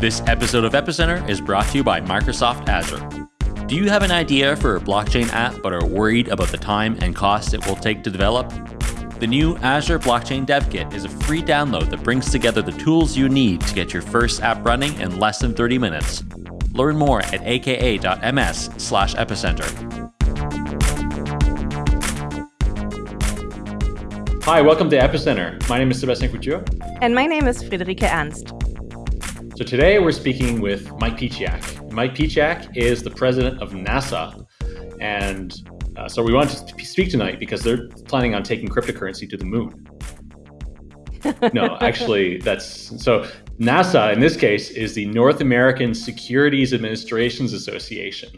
This episode of Epicenter is brought to you by Microsoft Azure. Do you have an idea for a blockchain app but are worried about the time and cost it will take to develop? The new Azure Blockchain Dev Kit is a free download that brings together the tools you need to get your first app running in less than 30 minutes. Learn more at aka.ms slash epicenter. Hi, welcome to Epicenter. My name is Sebastian Couture. And my name is Friederike Ernst. So today we're speaking with Mike Pieciak. Mike Pieciak is the president of NASA. And uh, so we wanted to speak tonight because they're planning on taking cryptocurrency to the moon. no, actually, that's so NASA in this case is the North American Securities Administrations Association,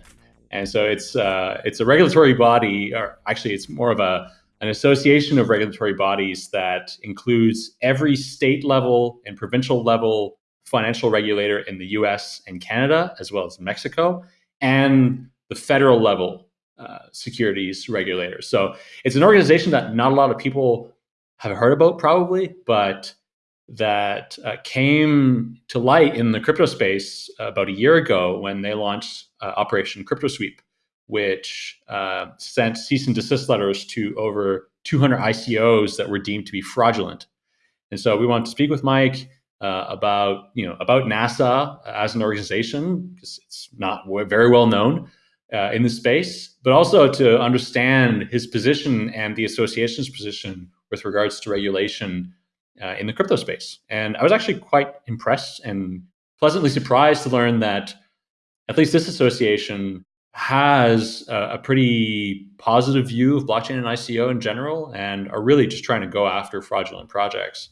and so it's uh, it's a regulatory body, or actually, it's more of a an association of regulatory bodies that includes every state level and provincial level financial regulator in the US and Canada, as well as Mexico, and the federal level uh, securities regulators. So it's an organization that not a lot of people have heard about, probably, but that uh, came to light in the crypto space about a year ago when they launched uh, Operation Crypto Sweep, which uh, sent cease and desist letters to over 200 ICOs that were deemed to be fraudulent. And so we want to speak with Mike uh, about you know about NASA as an organization because it's not very well known uh, in the space, but also to understand his position and the association's position with regards to regulation uh, in the crypto space. And I was actually quite impressed and pleasantly surprised to learn that at least this association has a, a pretty positive view of blockchain and ICO in general and are really just trying to go after fraudulent projects.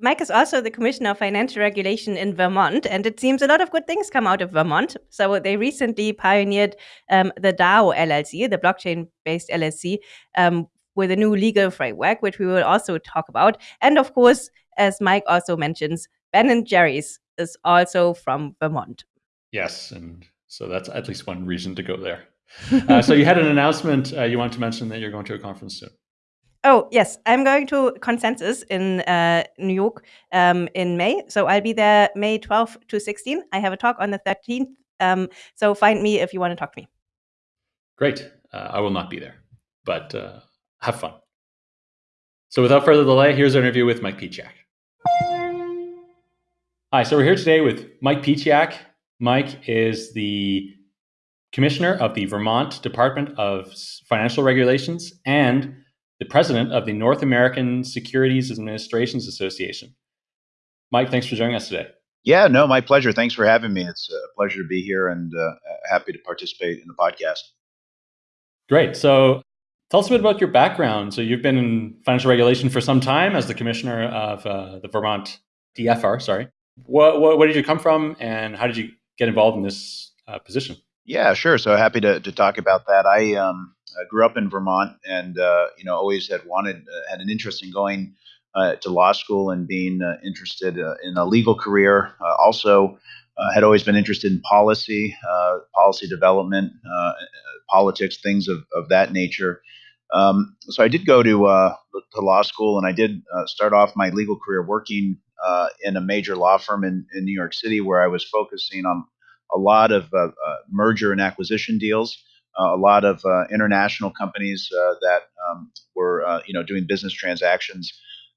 Mike is also the Commissioner of Financial Regulation in Vermont, and it seems a lot of good things come out of Vermont. So they recently pioneered um, the DAO LLC, the blockchain-based LLC, um, with a new legal framework, which we will also talk about. And of course, as Mike also mentions, Ben and Jerry's is also from Vermont. Yes, and so that's at least one reason to go there. uh, so you had an announcement uh, you wanted to mention that you're going to a conference soon. Oh, yes. I'm going to Consensus in uh, New York um, in May. So I'll be there May 12th to 16. I have a talk on the 13th. Um, so find me if you want to talk to me. Great. Uh, I will not be there, but uh, have fun. So without further delay, here's our interview with Mike Pieciak. Hi, so we're here today with Mike Pieciak. Mike is the commissioner of the Vermont Department of Financial Regulations and the president of the North American Securities Administrations Association. Mike, thanks for joining us today. Yeah, no, my pleasure. Thanks for having me. It's a pleasure to be here and uh, happy to participate in the podcast. Great. So, tell us a bit about your background. So, you've been in financial regulation for some time as the commissioner of uh, the Vermont DFR. Sorry. What, what, where did you come from, and how did you get involved in this uh, position? Yeah, sure. So happy to, to talk about that. I um, I grew up in Vermont, and uh, you know, always had wanted uh, had an interest in going uh, to law school and being uh, interested uh, in a legal career. Uh, also, had always been interested in policy, policy development, politics, things of, of that nature. Um, so I did go to to law school, and I did start off my legal career working in a major law firm in, in New York City, where I was focusing on a lot of merger and acquisition deals. Uh, a lot of uh, international companies uh, that um, were you know doing business transactions.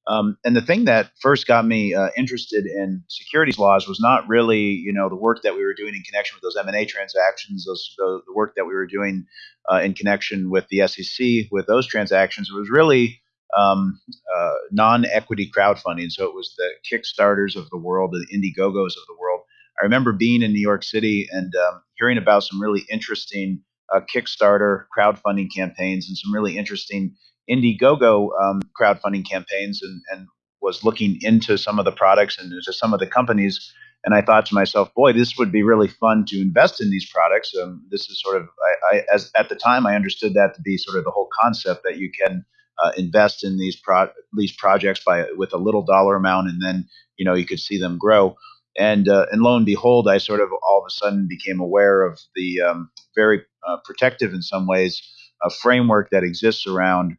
Um, and the thing that first got me uh, interested in securities laws was not really, you know, the work that we were doing in connection with those M&A transactions, those, the, the work that we were doing uh, in connection with the SEC with those transactions. It was really um, uh, non-equity crowdfunding. So it was the Kickstarters of the world, the Indiegogos of the world. I remember being in New York City and um, hearing about some really interesting uh, Kickstarter crowdfunding campaigns and some really interesting Indiegogo um, crowdfunding campaigns and, and was looking into some of the products and into some of the companies. And I thought to myself, boy, this would be really fun to invest in these products. Um, this is sort of, I, I, as at the time, I understood that to be sort of the whole concept that you can uh, invest in these pro- these projects by with a little dollar amount, and then you know you could see them grow. And uh, and lo and behold, I sort of all of a sudden became aware of the um, very uh, protective in some ways a framework that exists around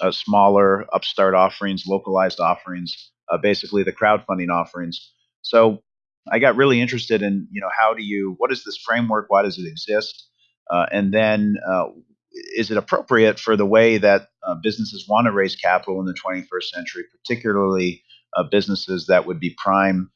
uh, smaller upstart offerings, localized offerings, uh, basically the crowdfunding offerings. So I got really interested in you know how do you what is this framework? Why does it exist? Uh, and then uh, is it appropriate for the way that uh, businesses want to raise capital in the 21st century, particularly uh, businesses that would be prime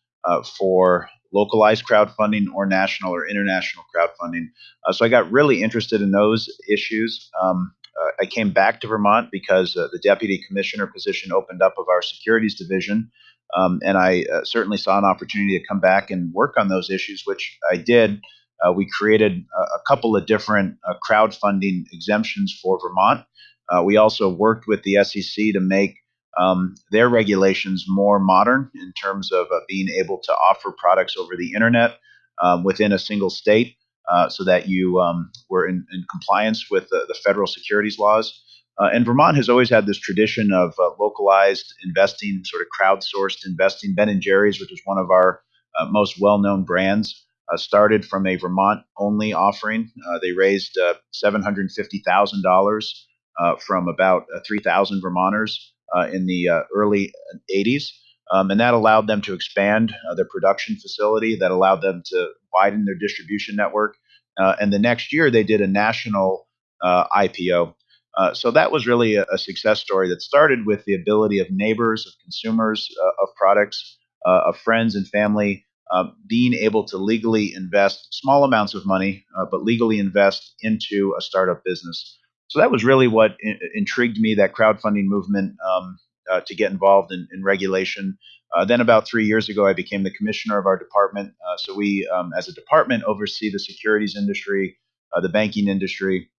for localized crowdfunding or national or international crowdfunding? Uh, so I got really interested in those issues. Um, I came back to Vermont because the deputy commissioner position opened up of our securities division. Um, and I uh, certainly saw an opportunity to come back and work on those issues, which I did. Uh, we created a, a, couple of different uh, crowdfunding exemptions for Vermont. Uh, we also worked with the SEC to make um, their regulations more modern in terms of uh, being able to offer products over the internet um, within a single state uh, so that you um, were in, in, compliance with the, the federal securities laws. Uh, and Vermont has always had this tradition of uh, localized investing, sort of crowdsourced investing. Ben and Jerry's, which is one of our uh, most well-known brands, uh, started from a Vermont-only offering. They raised uh, $750,000 from about 3,000 Vermonters in the early 80s. Um, and that allowed them to expand their production facility. That allowed them to widen their distribution network. and the next year, they did a national IPO uh, so that was really a, a, success story that started with the ability of neighbors, of consumers uh, of products, uh, of friends and family uh, being able to legally invest small amounts of money, uh, but legally invest into a startup business. So that was really what in- intrigued me, that crowdfunding movement um, to get involved in, in regulation. then, about three years ago, I became the commissioner of our department. so we, um, as a department, oversee the securities industry, the banking industry,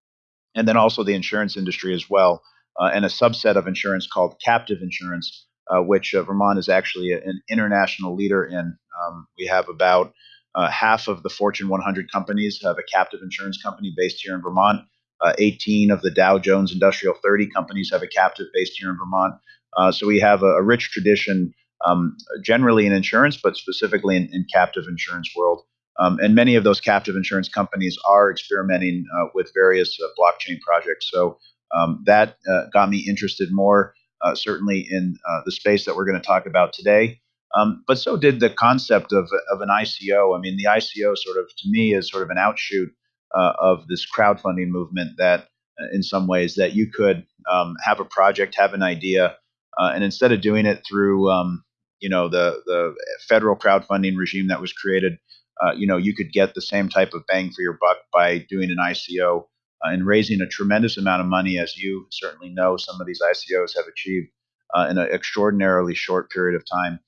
and then also the insurance industry as well, uh, and a subset of insurance called captive insurance, uh, which uh, Vermont is actually an international leader in. Um, we have about uh, half of the Fortune 100 companies have a captive insurance company based here in Vermont. Uh, 18 of the Dow Jones Industrial 30 companies have a captive based here in Vermont. Uh, so we have a, a rich tradition, um, generally in insurance, but specifically in, in captive insurance world. Um, and many of those captive insurance companies are experimenting uh, with various uh, blockchain projects. So um, that uh, got me interested more, uh, certainly in the space that we're going to talk about today. Um, but so did the concept of, of an ICO. I mean, the ICO sort of, to me, is sort of an outshoot uh, of this crowdfunding movement that, in some ways, that you could um, have a project, have an idea, and instead of doing it through, um, you know, the the federal crowdfunding regime that was created uh, you know, you could get the same type of bang for your buck by doing an ICO uh, and raising a tremendous amount of money, as you certainly know, some of these ICOs have achieved uh, in an extraordinarily short period of time.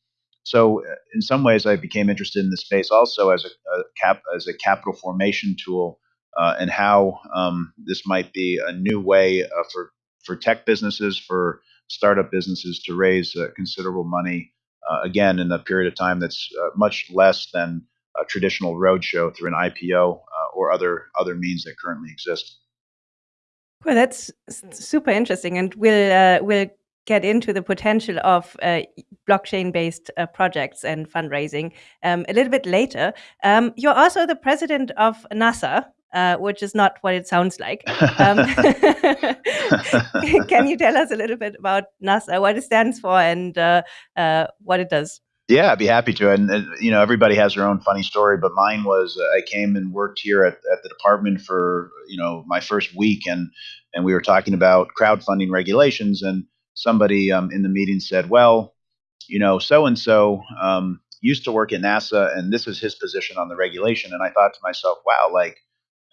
So, uh, in some ways, I became interested in this space also as a, a cap as a capital formation tool, uh, and how um, this might be a new way uh, for for tech businesses, for startup businesses to raise considerable money. again, in a period of time that's much less than a traditional roadshow through an IPO uh, or other other means that currently exist. Well, that's super interesting, and we'll uh, we'll get into the potential of uh, blockchain-based uh, projects and fundraising um, a little bit later. Um, you're also the president of NASA, uh, which is not what it sounds like. Um, can you tell us a little bit about NASA, what it stands for, and uh, uh, what it does? Yeah, I'd be happy to. And, and, you know, everybody has their own funny story, but mine was uh, I came and worked here at, at the department for you know my first week, and and we were talking about crowdfunding regulations, and somebody um, in the meeting said, well, you know, so and so used to work at NASA, and this is his position on the regulation, and I thought to myself, wow, like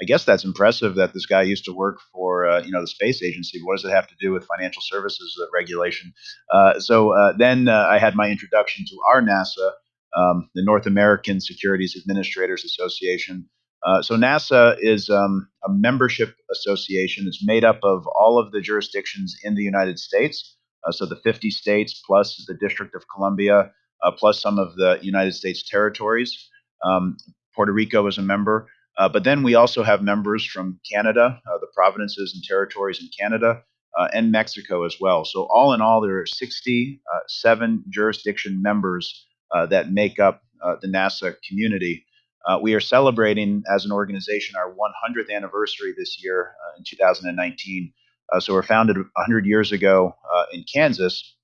I guess that's impressive that this guy used to work for uh, you know the space agency. What does it have to do with financial services uh, regulation? Uh, so uh, then uh, I had my introduction to our NASA, um, the North American Securities Administrators Association. Uh, so NASA is um, a membership association. It's made up of all of the jurisdictions in the United States. so the 50 states plus the District of Columbia plus some of the United States territories. Um, Puerto Rico is a member. Uh, but then we also have members from Canada, uh, the provinces and territories in Canada, uh, and Mexico as well. So, all in all, there are 67 uh, jurisdiction members uh, that make up uh, the NASA community. we are celebrating as an organization our 100th anniversary this year in 2019. so, we're founded 100 years ago in Kansas.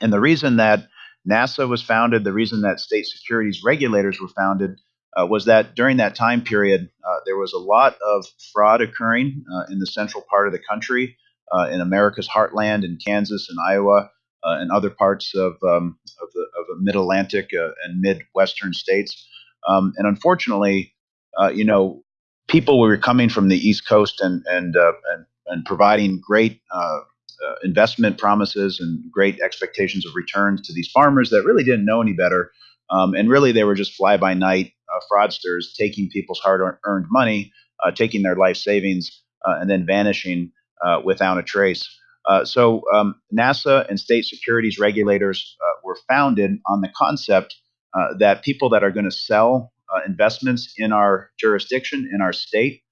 And the reason that NASA was founded, the reason that state securities regulators were founded uh, was that during that time period, uh, there was a lot of fraud occurring uh, in the central part of the country, uh, in America's heartland, in Kansas and Iowa, uh, and other parts of, um, of the, of the mid Atlantic uh, and midwestern states. Um, and unfortunately, you know, people were coming from the East Coast and, and, and, and providing great investment promises and great expectations of returns to these farmers that really didn't know any better. Um, and really, they were just fly by night uh, fraudsters taking people's hard earned money, uh, taking their life savings, uh, and then vanishing uh, without a trace. Uh, so, um, NASA and state securities regulators were founded on the concept that people that are going to sell investments in our jurisdiction, in our state,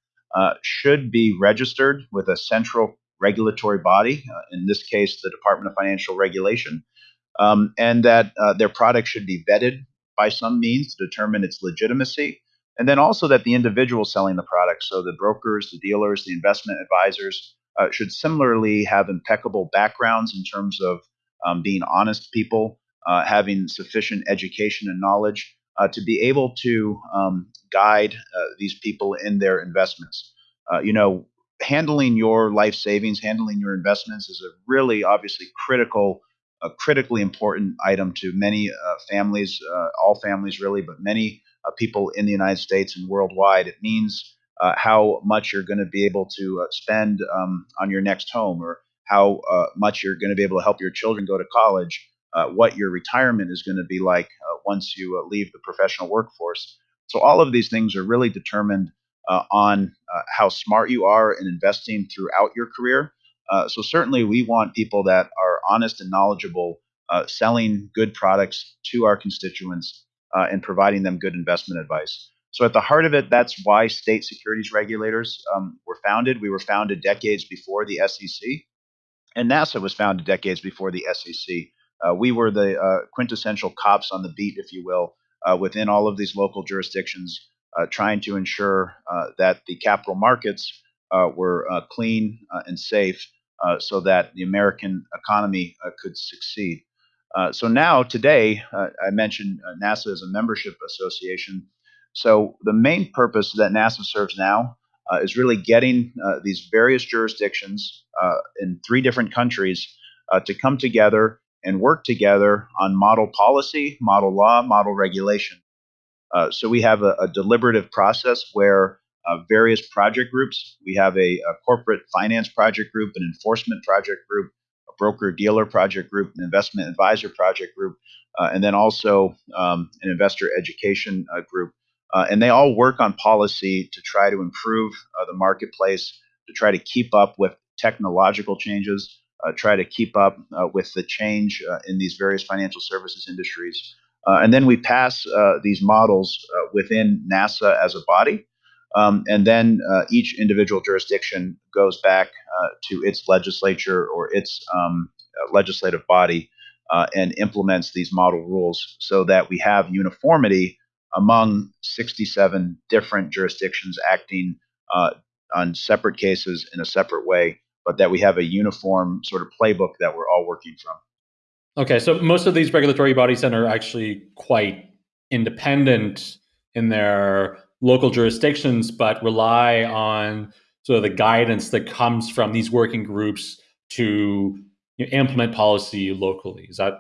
should be registered with a central regulatory body, in this case, the Department of Financial Regulation, um, and that their product should be vetted by some means to determine its legitimacy. And then also that the individual selling the product, so the brokers, the dealers, the investment advisors, uh, should similarly have impeccable backgrounds in terms of um, being honest people, uh, having sufficient education and knowledge uh, to be able to um, guide uh, these people in their investments. Uh, you know, handling your life savings, handling your investments is a really obviously critical, a critically important item to many uh, families, uh, all families really, but many uh, people in the United States and worldwide. It means uh, how much you're going to be able to uh, spend um, on your next home, or how uh, much you're going to be able to help your children go to college. what your retirement is going to be like once you leave the professional workforce. So all of these things are really determined on how smart you are in investing throughout your career. So certainly, we want people that are honest and knowledgeable, uh, selling good products to our constituents uh, and providing them good investment advice. So at the heart of it, that's why state securities regulators um, were founded. We were founded decades before the SEC, and NASA was founded decades before the SEC. Uh, we were the quintessential cops on the beat, if you will, within all of these local jurisdictions uh, trying to ensure uh, that the capital markets uh, were clean and safe so that the American economy could succeed. so now, today, I mentioned NASA as a membership association. So the main purpose that NASA serves now uh, is really getting uh, these various jurisdictions uh, in three different countries to come together and work together on model policy, model law, model regulation. Uh, so we have a, a deliberative process where uh, various project groups, we have a, a, corporate finance project group, an enforcement project group, a broker dealer project group, an investment advisor project group, uh, and then also um, an investor education uh, group. Uh, and they all work on policy to try to improve the marketplace, to try to keep up with technological changes, try to keep up with the change in these various financial services industries. Uh, and then we pass uh, these models uh, within NASA as a body. Um, and then uh, each individual jurisdiction goes back uh, to its legislature or its um, uh, legislative body and implements these model rules so that we have uniformity among 67 different jurisdictions acting on separate cases in a separate way, but that we have a uniform sort of playbook that we're all working from. Okay, so most of these regulatory bodies then are actually quite independent in their local jurisdictions, but rely on sort of the guidance that comes from these working groups to you know, implement policy locally. Is that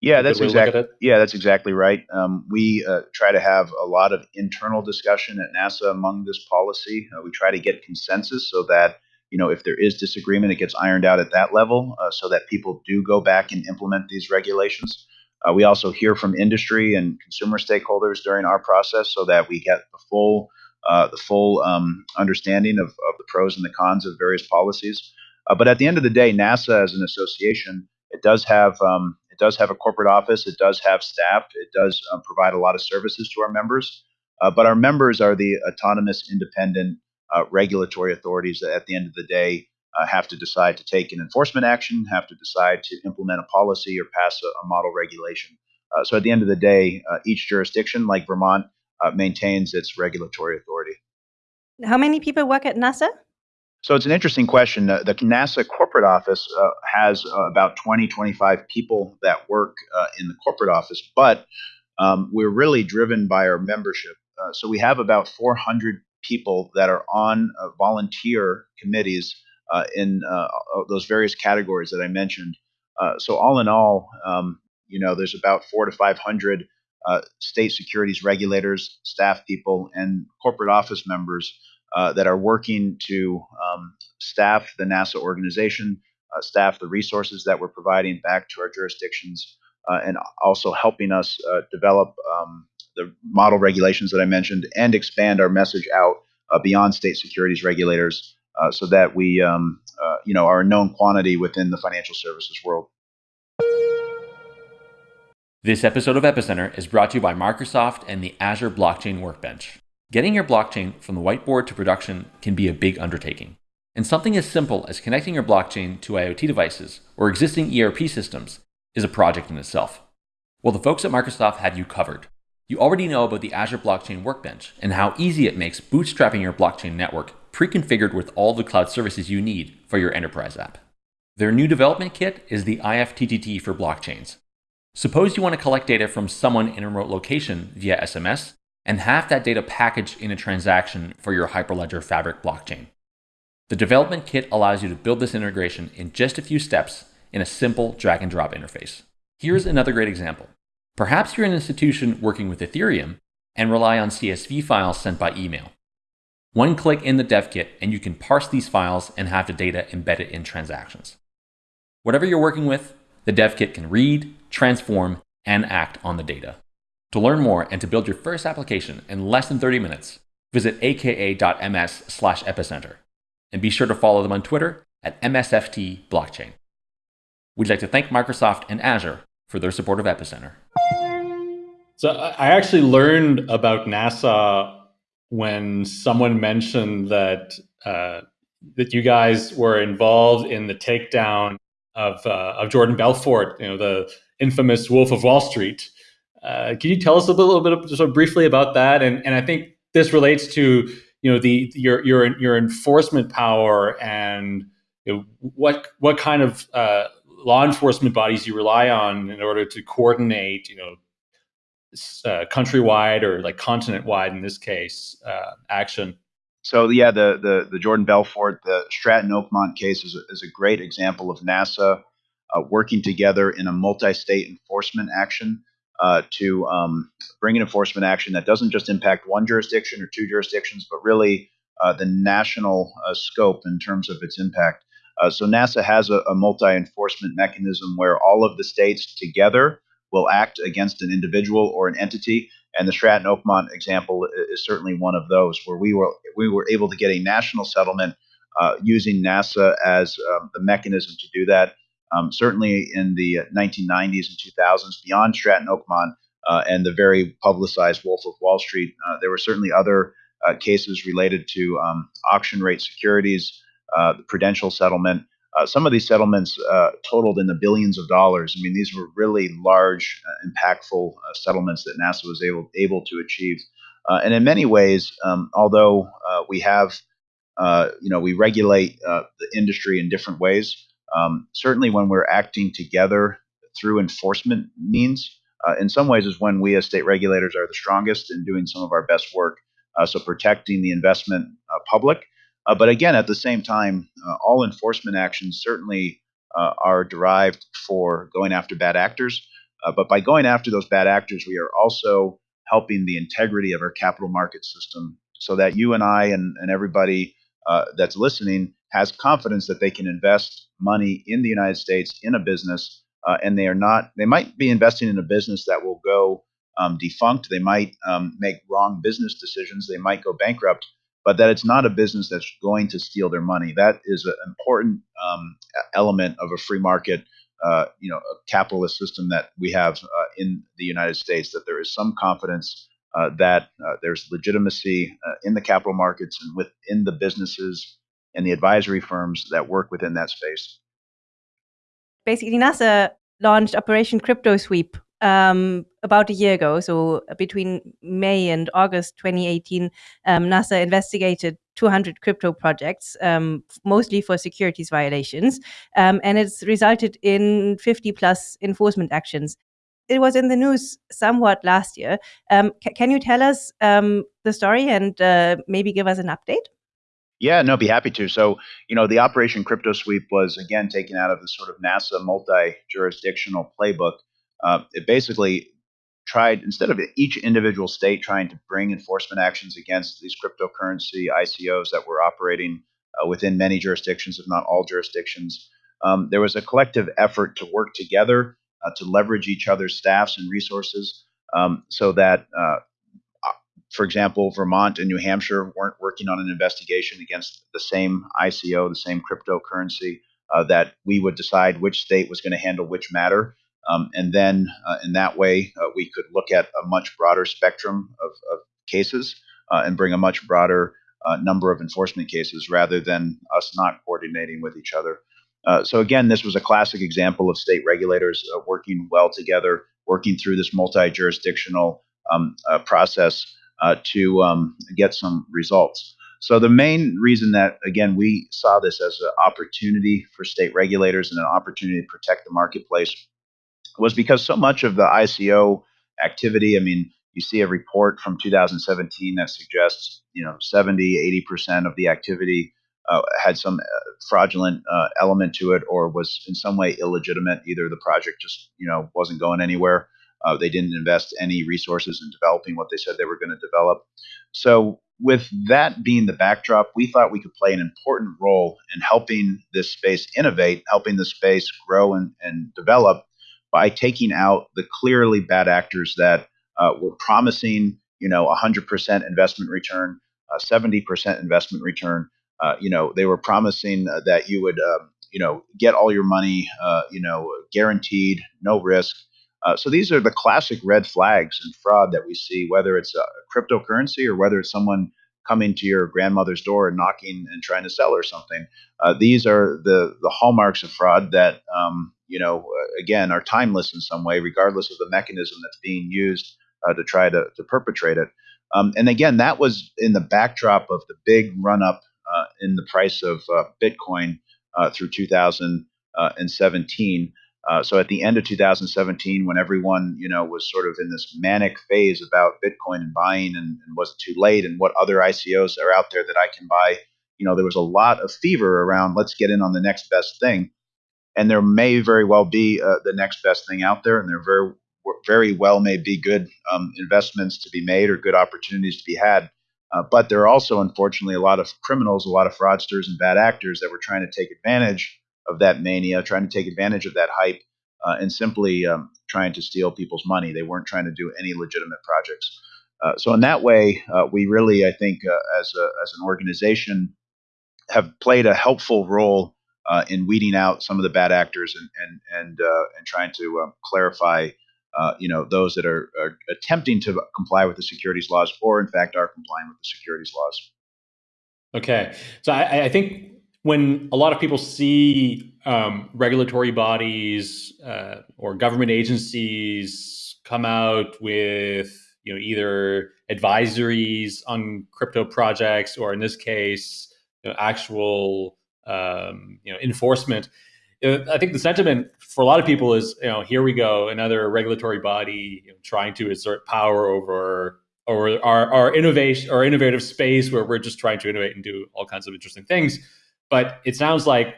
yeah, that's exactly yeah, that's exactly right. Um, we uh, try to have a lot of internal discussion at NASA among this policy. Uh, we try to get consensus so that you know, if there is disagreement, it gets ironed out at that level uh, so that people do go back and implement these regulations. Uh, we also hear from industry and consumer stakeholders during our process so that we get the full uh, the full um, understanding of, of the pros and the cons of various policies. Uh, but at the end of the day, NASA as an association, it does have um, it does have a corporate office. It does have staff. It does uh, provide a lot of services to our members. Uh, but our members are the autonomous, independent uh, regulatory authorities that at the end of the day uh, have to decide to take an enforcement action, have to decide to implement a policy or pass a, a model regulation. Uh, so at the end of the day, uh, each jurisdiction, like Vermont, uh, maintains its regulatory authority. How many people work at NASA? So it's an interesting question. Uh, the NASA corporate office uh, has uh, about 20, 25 people that work uh, in the corporate office, but um, we're really driven by our membership. Uh, so we have about 400 people that are on uh, volunteer committees in those various categories that I mentioned. so all in all, um, you know, there's about four to 500 state securities regulators, staff people, and corporate office members uh, that are working to um, staff the NASA organization, uh, staff the resources that we're providing back to our jurisdictions, uh, and also helping us uh, develop um, the model regulations that I mentioned and expand our message out uh, beyond state securities regulators so that we, um, you know, are a known quantity within the financial services world. This episode of Epicenter is brought to you by Microsoft and the Azure Blockchain Workbench. Getting your blockchain from the whiteboard to production can be a big undertaking. And something as simple as connecting your blockchain to IoT devices or existing ERP systems is a project in itself. Well, the folks at Microsoft have you covered. You already know about the Azure Blockchain Workbench and how easy it makes bootstrapping your blockchain network pre-configured with all the cloud services you need for your enterprise app. Their new development kit is the IFTTT for blockchains. Suppose you want to collect data from someone in a remote location via SMS and have that data packaged in a transaction for your Hyperledger Fabric blockchain. The development kit allows you to build this integration in just a few steps in a simple drag and drop interface. Here's another great example. Perhaps you're an institution working with Ethereum and rely on CSV files sent by email. One click in the dev kit and you can parse these files and have the data embedded in transactions. Whatever you're working with, the dev kit can read, transform, and act on the data. To learn more and to build your first application in less than 30 minutes, visit aka.ms slash epicenter. And be sure to follow them on Twitter at MSFT Blockchain. We'd like to thank Microsoft and Azure for their support of Epicenter. So I actually learned about NASA when someone mentioned that uh, that you guys were involved in the takedown of uh, of Jordan Belfort, you know, the infamous Wolf of Wall Street. Uh, can you tell us a little bit, sort of briefly about that? And and I think this relates to you know the your your your enforcement power and you know, what what kind of uh, law enforcement bodies you rely on in order to coordinate you know uh, countrywide or like continent wide in this case uh, action. So yeah, the, the the Jordan Belfort, the Stratton Oakmont case is a, is a great example of NASA uh, working together in a multi-state enforcement action uh, to um, bring an enforcement action that doesn't just impact one jurisdiction or two jurisdictions, but really uh, the national uh, scope in terms of its impact. So NASA has a, a multi-enforcement mechanism where all of the states together will act against an individual or an entity. And the Stratton Oakmont example is certainly one of those where we were we were able to get a national settlement uh, using NASA as um, the mechanism to do that. Um, certainly in the 1990s and 2000s, beyond Stratton Oakmont uh, and the very publicized Wolf of Wall Street, uh, there were certainly other uh, cases related to um, auction rate securities, uh, the Prudential settlement. Uh, some of these settlements uh, totaled in the billions of dollars. I mean, these were really large, impactful settlements that NASA was able able to achieve. and in many ways, um, although we have, you know, we regulate the industry in different ways. Um, certainly, when we're acting together through enforcement means, uh, in some ways, is when we as state regulators are the strongest in doing some of our best work. Uh, so, protecting the investment uh, public. Uh, but again, at the same time, uh, all enforcement actions certainly uh, are derived for going after bad actors. but by going after those bad actors, we are also helping the integrity of our capital market system so that you and I and, and everybody that's listening has confidence that they can invest money in the United States in a business, uh, and they are not. They might be investing in a business that will go um, defunct. They might um, make wrong business decisions. They might go bankrupt. But that it's not a business that's going to steal their money. That is an important um, element of a free market, uh, you know, a capitalist system that we have uh, in the United States. That there is some confidence uh, that uh, there's legitimacy uh, in the capital markets and within the businesses and the advisory firms that work within that space. Basically, NASA launched Operation Crypto Sweep um, about a year ago, so between May and August 2018, um, NASA investigated 200 crypto projects, um, mostly for securities violations, um, and it's resulted in 50 plus enforcement actions. It was in the news somewhat last year. Um, can you tell us um, the story and uh, maybe give us an update? Yeah, no, be happy to. So, you know, the Operation Crypto Sweep was again taken out of the sort of NASA multi-jurisdictional playbook. Uh, it basically tried instead of each individual state trying to bring enforcement actions against these cryptocurrency ICOs that were operating uh, within many jurisdictions, if not all jurisdictions. Um, there was a collective effort to work together uh, to leverage each other's staffs and resources um, so that uh, for example, Vermont and New Hampshire weren't working on an investigation against the same ICO, the same cryptocurrency, uh, that we would decide which state was going to handle which matter. Um, and then uh, in that way, uh, we could look at a much broader spectrum of, of cases uh, and bring a much broader uh, number of enforcement cases rather than us not coordinating with each other. Uh, so again, this was a classic example of state regulators working well together, working through this multi-jurisdictional um, process uh, to um, get some results. So the main reason that again we saw this as an opportunity for state regulators and an opportunity to protect the marketplace was because so much of the ICO activity, I mean, you see a report from 2017 that suggests, you know, 70, 80% of the activity uh, had some uh, fraudulent uh, element to it or was in some way illegitimate. Either the project just, you know, wasn't going anywhere uh, they didn't invest any resources in developing what they said they were going to develop. So, with that being the backdrop, we thought we could play an important role in helping this space innovate, helping the space grow and, and develop by taking out the clearly bad actors that uh, were promising, you know, 100% investment return, uh, 70% investment return. Uh, you know, they were promising uh, that you would, um, you know, get all your money, uh, you know, guaranteed, no risk. Uh, so these are the classic red flags and fraud that we see, whether it's a cryptocurrency or whether it's someone coming to your grandmother's door and knocking and trying to sell her something. These are the the hallmarks of fraud that um, you know again are timeless in some way, regardless of the mechanism that's being used uh, to try to, to perpetrate it. Um, and again, that was in the backdrop of the big run up uh, in the price of uh, Bitcoin uh, through 2017. Uh, so at the end of 2017, when everyone you know was sort of in this manic phase about Bitcoin and buying, and, and was it too late, and what other ICOs are out there that I can buy, you know, there was a lot of fever around. Let's get in on the next best thing, and there may very well be uh, the next best thing out there, and there very very well may be good um, investments to be made or good opportunities to be had. Uh, but there are also, unfortunately, a lot of criminals, a lot of fraudsters, and bad actors that were trying to take advantage of that mania, trying to take advantage of that hype, uh, and simply um, trying to steal people's money. They weren't trying to do any legitimate projects. Uh, so in that way, uh, we really, I think, uh, as a, as an organization, have played a helpful role uh, in weeding out some of the bad actors and and and uh, and trying to um, clarify. you know those that are, are attempting to comply with the securities laws, or in fact are complying with the securities laws. Okay, so I, I think when a lot of people see um, regulatory bodies uh, or government agencies come out with you know either advisories on crypto projects or in this case you know, actual um, you know enforcement I think the sentiment for a lot of people is, you know, here we go, another regulatory body you know, trying to assert power over over our, our innovation, our innovative space, where we're just trying to innovate and do all kinds of interesting things. But it sounds like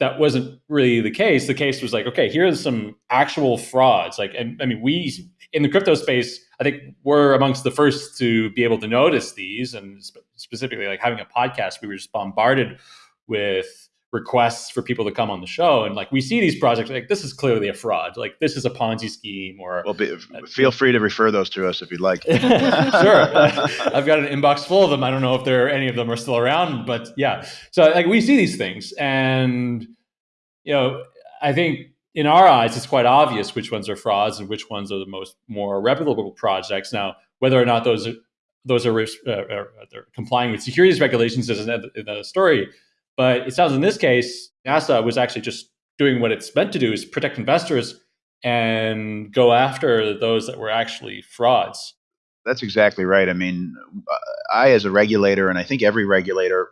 that wasn't really the case. The case was like, okay, here's some actual frauds. Like, and I mean, we in the crypto space, I think we're amongst the first to be able to notice these, and sp- specifically like having a podcast, we were just bombarded with requests for people to come on the show and like we see these projects like this is clearly a fraud like this is a ponzi scheme or well be, feel free to refer those to us if you'd like. Sure. I've got an inbox full of them. I don't know if there any of them are still around but yeah. So like we see these things and you know i think in our eyes it's quite obvious which ones are frauds and which ones are the most more reputable projects. Now whether or not those are those are, uh, are complying with securities regulations is another story but it sounds in this case, NASA was actually just doing what it's meant to do is protect investors and go after those that were actually frauds. That's exactly right. I mean, I, as a regulator, and I think every regulator,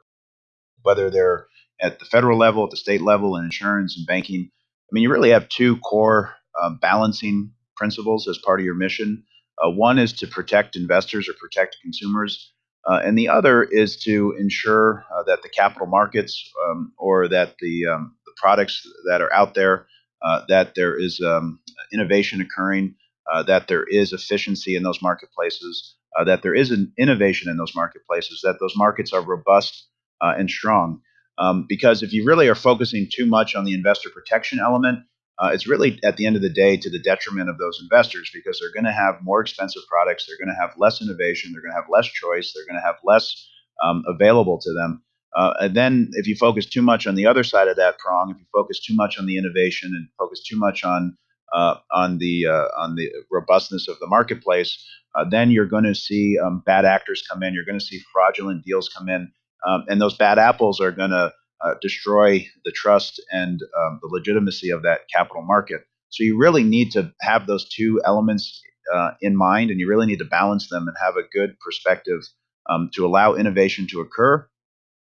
whether they're at the federal level, at the state level, in insurance and banking, I mean, you really have two core uh, balancing principles as part of your mission. Uh, one is to protect investors or protect consumers, uh, and the other is to ensure uh, that the capital markets um, or that the, um, the products that are out there, uh, that there is um, innovation occurring, uh, that there is efficiency in those marketplaces, uh, that there is an innovation in those marketplaces, that those markets are robust uh, and strong. Um, because if you really are focusing too much on the investor protection element, uh, it's really at the end of the day to the detriment of those investors because they're going to have more expensive products, they're going to have less innovation, they're going to have less choice, they're going to have less um, available to them. Uh, and then if you focus too much on the other side of that prong, if you focus too much on the innovation and focus too much on uh, on the uh, on the robustness of the marketplace, uh, then you're going to see um, bad actors come in. You're going to see fraudulent deals come in, um, and those bad apples are going to uh, destroy the trust and um, the legitimacy of that capital market. So you really need to have those two elements uh, in mind, and you really need to balance them and have a good perspective um, to allow innovation to occur.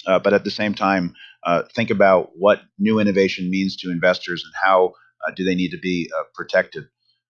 Uh, but at the same time, uh, think about what new innovation means to investors and how uh, do they need to be uh, protected.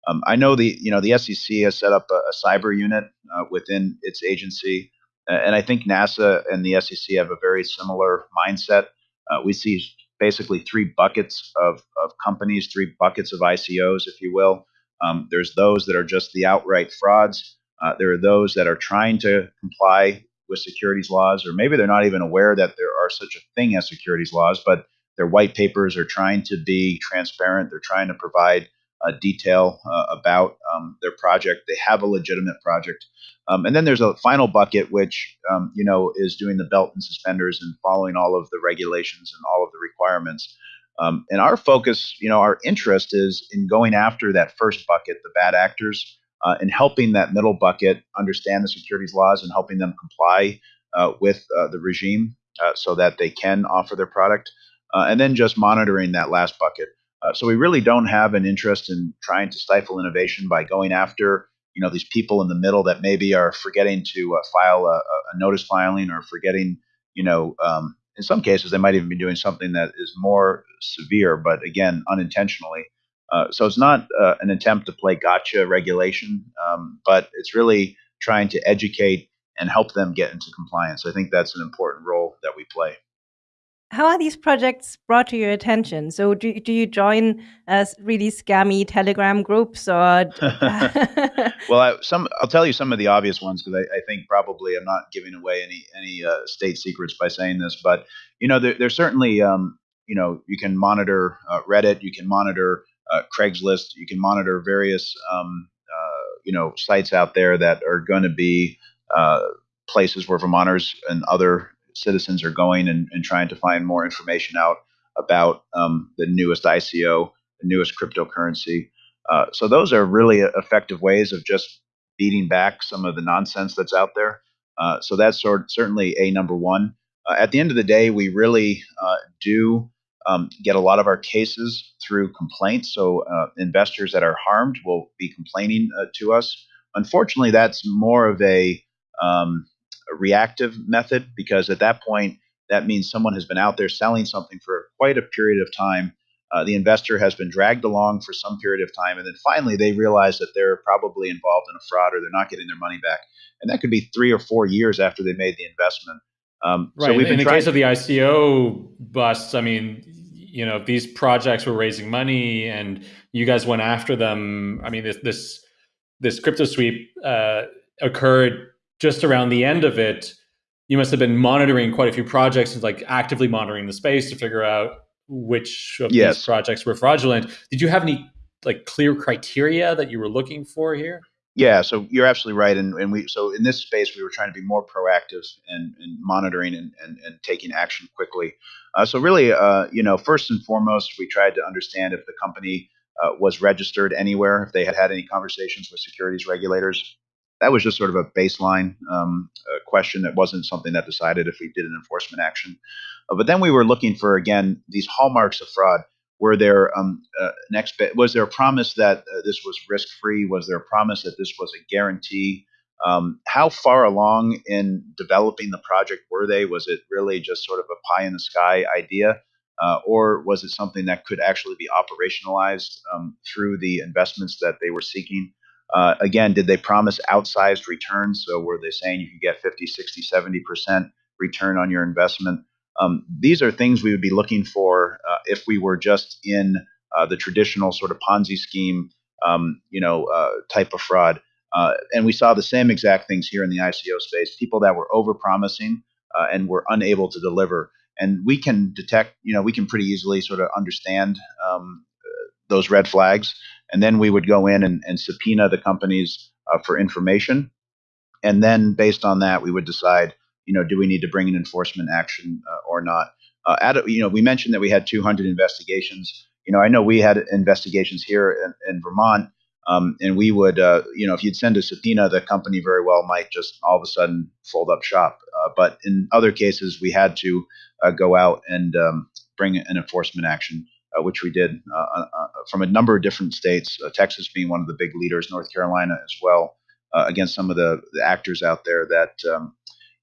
Um, I know the you know the SEC has set up a, a cyber unit within its agency, and I think NASA and the SEC have a very similar mindset. Uh, we see basically three buckets of, of companies, three buckets of ICOs, if you will. Um, there's those that are just the outright frauds. Uh, there are those that are trying to comply with securities laws, or maybe they're not even aware that there are such a thing as securities laws, but their white papers are trying to be transparent. They're trying to provide uh, detail uh, about um, their project. They have a legitimate project. Um, and then there's a final bucket, which um, you know is doing the belt and suspenders and following all of the regulations and all of the requirements. Um, and our focus, you know, our interest is in going after that first bucket, the bad actors, uh, and helping that middle bucket understand the securities laws and helping them comply uh, with uh, the regime uh, so that they can offer their product. And then just monitoring that last bucket. Uh, so we really don't have an interest in trying to stifle innovation by going after you know these people in the middle that maybe are forgetting to uh, file a, a, notice filing or forgetting you know um, in some cases they might even be doing something that is more severe but again unintentionally. Uh, so it's not uh, an attempt to play gotcha regulation um, but it's really trying to educate and help them get into compliance. I think that's an important role that we play how are these projects brought to your attention? So, do, do you join uh, really scammy Telegram groups, or? well, I, some I'll tell you some of the obvious ones because I, I, think probably I'm not giving away any any uh, state secrets by saying this, but you know, there, there's certainly um, you know you can monitor uh, Reddit, you can monitor uh, Craigslist, you can monitor various um, uh, you know sites out there that are going to be uh, places where Vermonters and other citizens are going and, and trying to find more information out about um, the newest ICO, the newest cryptocurrency. Uh, so those are really effective ways of just beating back some of the nonsense that's out there. Uh, so that's sort certainly a number one. Uh, at the end of the day, we really uh, do um, get a lot of our cases through complaints. So uh, investors that are harmed will be complaining uh, to us. Unfortunately, that's more of a um, a reactive method because at that point, that means someone has been out there selling something for quite a period of time. Uh, the investor has been dragged along for some period of time, and then finally they realize that they're probably involved in a fraud or they're not getting their money back. And that could be three or four years after they made the investment. Um, right. So in the case of the ICO busts, I mean, you know, if these projects were raising money, and you guys went after them. I mean, this this this crypto sweep uh, occurred just around the end of it, you must have been monitoring quite a few projects and like actively monitoring the space to figure out which of yes. these projects were fraudulent. Did you have any like clear criteria that you were looking for here? Yeah, so you're absolutely right, and, and we so in this space we were trying to be more proactive and, and monitoring and, and, and taking action quickly. Uh, so really, uh, you know, first and foremost, we tried to understand if the company uh, was registered anywhere, if they had had any conversations with securities regulators that was just sort of a baseline um, question that wasn't something that decided if we did an enforcement action. Uh, but then we were looking for again these hallmarks of fraud. were there um, uh, an expe- was there a promise that uh, this was risk free? Was there a promise that this was a guarantee? Um, how far along in developing the project were they? Was it really just sort of a pie in the sky idea? Uh, or was it something that could actually be operationalized um, through the investments that they were seeking? Uh, again, did they promise outsized returns? So were they saying you could get 50, 60, 70% return on your investment? Um, these are things we would be looking for uh, if we were just in uh, the traditional sort of Ponzi scheme, um, you know, uh, type of fraud. Uh, and we saw the same exact things here in the ICO space. People that were overpromising uh, and were unable to deliver. And we can detect, you know, we can pretty easily sort of understand um, those red flags. And then we would go in and, and subpoena the companies for information. And then based on that, we would decide you know, do we need to bring an enforcement action uh, or not? Uh, at, you know, we mentioned that we had 200 investigations. You know, I know we had investigations here in, in Vermont, um, and we would, uh, you know, if you'd send a subpoena, the company very well might just all of a sudden fold up shop. Uh, but in other cases, we had to uh, go out and um, bring an enforcement action. Uh, which we did from a number of different states, Texas being one of the big leaders, North Carolina as well, against some of the, the actors out there that um,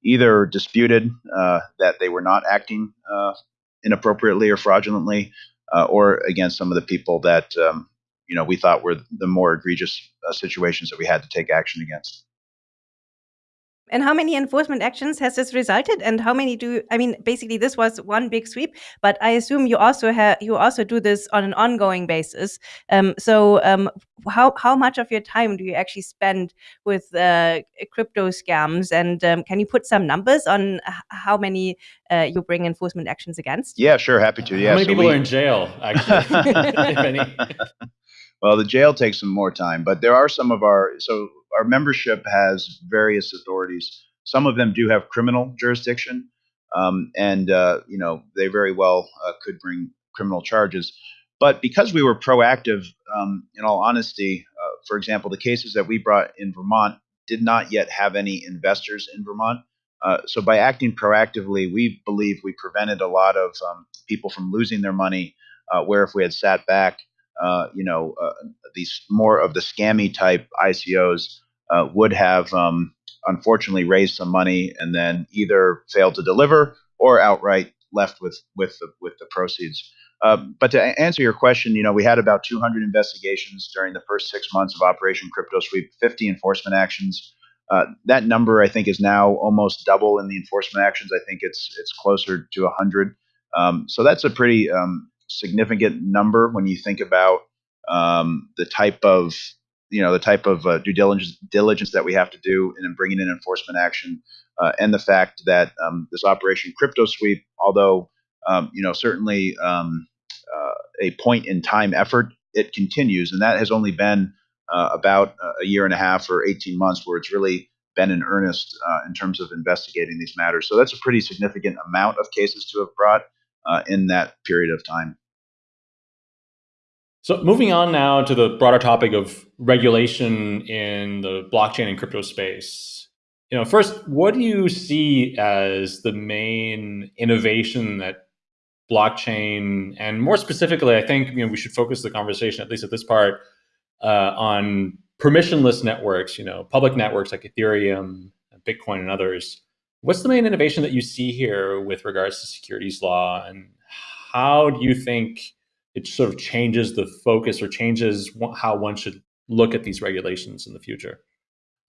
either disputed uh, that they were not acting uh, inappropriately or fraudulently, uh, or against some of the people that um, you know we thought were the more egregious uh, situations that we had to take action against. And how many enforcement actions has this resulted? And how many do I mean? Basically, this was one big sweep, but I assume you also have you also do this on an ongoing basis. Um, so, um, how how much of your time do you actually spend with uh, crypto scams? And um, can you put some numbers on how many uh, you bring enforcement actions against? Yeah, sure, happy to. Yeah, how many so people we... are in jail? Actually, well, the jail takes some more time, but there are some of our so our membership has various authorities. Some of them do have criminal jurisdiction, um, and uh, you know they very well uh, could bring criminal charges. But because we were proactive, um, in all honesty, uh, for example, the cases that we brought in Vermont did not yet have any investors in Vermont. Uh, so by acting proactively, we believe we prevented a lot of um, people from losing their money. Uh, where if we had sat back uh, you know, uh, these more of the scammy type ICOs uh, would have um, unfortunately raised some money and then either failed to deliver or outright left with with the with the proceeds. Uh, but to answer your question, you know, we had about 200 investigations during the first six months of Operation Crypto Sweep, 50 enforcement actions. Uh, that number, I think, is now almost double in the enforcement actions. I think it's it's closer to 100. Um, so that's a pretty um, significant number when you think about um, the type of you know the type of uh, due diligence diligence that we have to do in bringing in enforcement action, uh, and the fact that um, this operation crypto sweep, although um, you know certainly um, uh, a point in time effort, it continues, and that has only been uh, about a year and a half or 18 months where it's really been in earnest uh, in terms of investigating these matters. So that's a pretty significant amount of cases to have brought uh, in that period of time. So moving on now to the broader topic of regulation in the blockchain and crypto space. You know, first, what do you see as the main innovation that blockchain, and more specifically, I think you know we should focus the conversation, at least at this part, uh, on permissionless networks. You know, public networks like Ethereum, Bitcoin, and others. What's the main innovation that you see here with regards to securities law, and how do you think it sort of changes the focus or changes how one should look at these regulations in the future?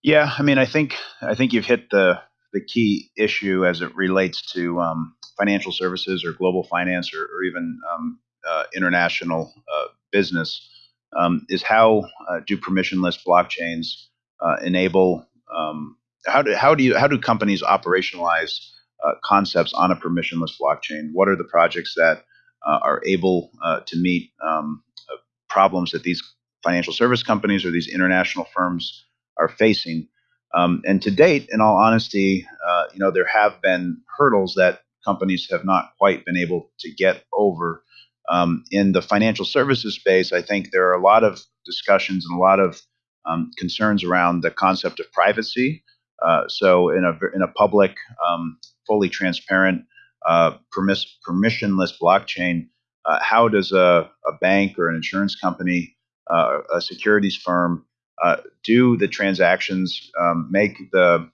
Yeah, I mean, I think I think you've hit the the key issue as it relates to um, financial services or global finance or, or even um, uh, international uh, business um, is how uh, do permissionless blockchains uh, enable um, how do how do you how do companies operationalize uh, concepts on a permissionless blockchain? What are the projects that uh, are able uh, to meet um, uh, problems that these financial service companies or these international firms are facing. Um, and to date, in all honesty, uh, you know there have been hurdles that companies have not quite been able to get over. Um, in the financial services space, I think there are a lot of discussions and a lot of um, concerns around the concept of privacy. Uh, so, in a in a public, um, fully transparent uh, permiss- permissionless blockchain, uh, how does a, a bank or an insurance company, uh, a securities firm, uh, do the transactions, um, make the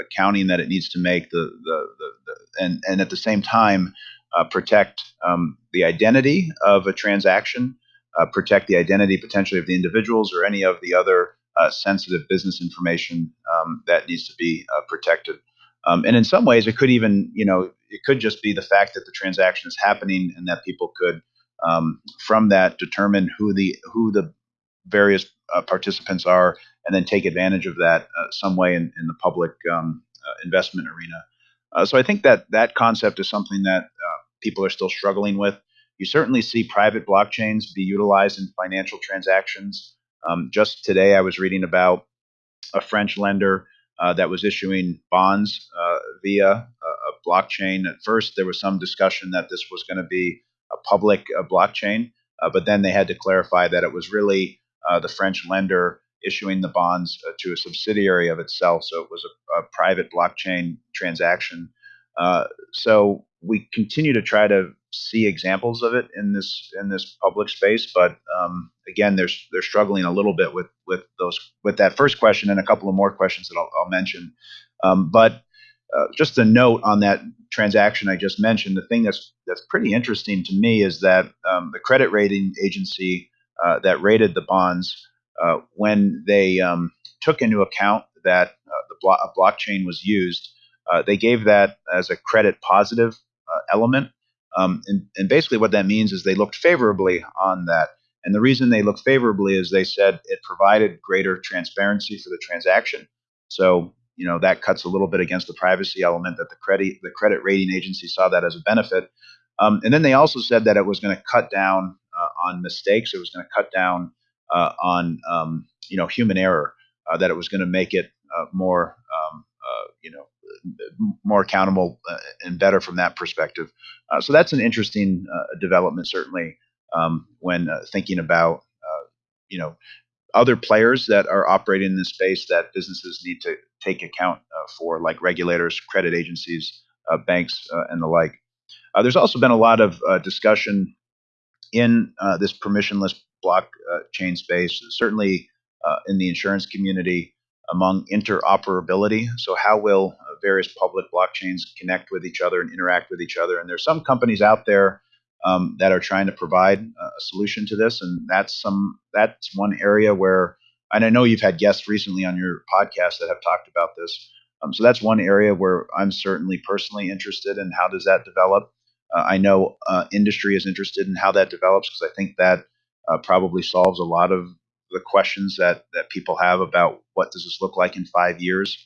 accounting that it needs to make, the, the, the, the and, and at the same time protect um, the identity of a transaction, protect the identity potentially of the individuals or any of the other sensitive business information um, that needs to be protected. Um, and in some ways, it could even, you know, it could just be the fact that the transaction is happening and that people could, um, from that, determine who the who the various uh, participants are, and then take advantage of that uh, some way in, in the public um, uh, investment arena. Uh, so I think that that concept is something that uh, people are still struggling with. You certainly see private blockchains be utilized in financial transactions. Um, just today, I was reading about a French lender uh, that was issuing bonds uh, via a, a, blockchain. At first, there was some discussion that this was going to be a public uh, blockchain, uh, but then they had to clarify that it was really uh, the French lender issuing the bonds uh, to a subsidiary of itself. So it was a, a private blockchain transaction. So we continue to try to see examples of it in this in this public space, but um, again, they're they're struggling a little bit with with those with that first question and a couple of more questions that I'll, I'll mention. Um, but uh, just a note on that transaction I just mentioned. The thing that's that's pretty interesting to me is that um, the credit rating agency uh, that rated the bonds, uh, when they um, took into account that uh, the blo- blockchain was used, uh, they gave that as a credit positive uh, element. Um, and, and basically, what that means is they looked favorably on that. And the reason they looked favorably is they said it provided greater transparency for the transaction. So, you know, that cuts a little bit against the privacy element that the credit the credit rating agency saw that as a benefit. Um, and then they also said that it was going to cut down uh, on mistakes. It was going to cut down uh, on um, you know human error. Uh, that it was going to make it uh, more um, uh, you know more accountable uh, and better from that perspective. Uh, so that's an interesting uh, development, certainly, um, when uh, thinking about uh, you know other players that are operating in this space that businesses need to take account uh, for, like regulators, credit agencies, banks, and the like. there's also been a lot of discussion in this permissionless blockchain space, certainly in the insurance community among interoperability. So, how will uh, various public blockchains connect with each other and interact with each other? And there's some companies out there um, that are trying to provide a solution to this, and that's some that's one area where. And I know you've had guests recently on your podcast that have talked about this. Um, so that's one area where I'm certainly personally interested in how does that develop. Uh, I know uh, industry is interested in how that develops because I think that uh, probably solves a lot of the questions that that people have about what does this look like in five years.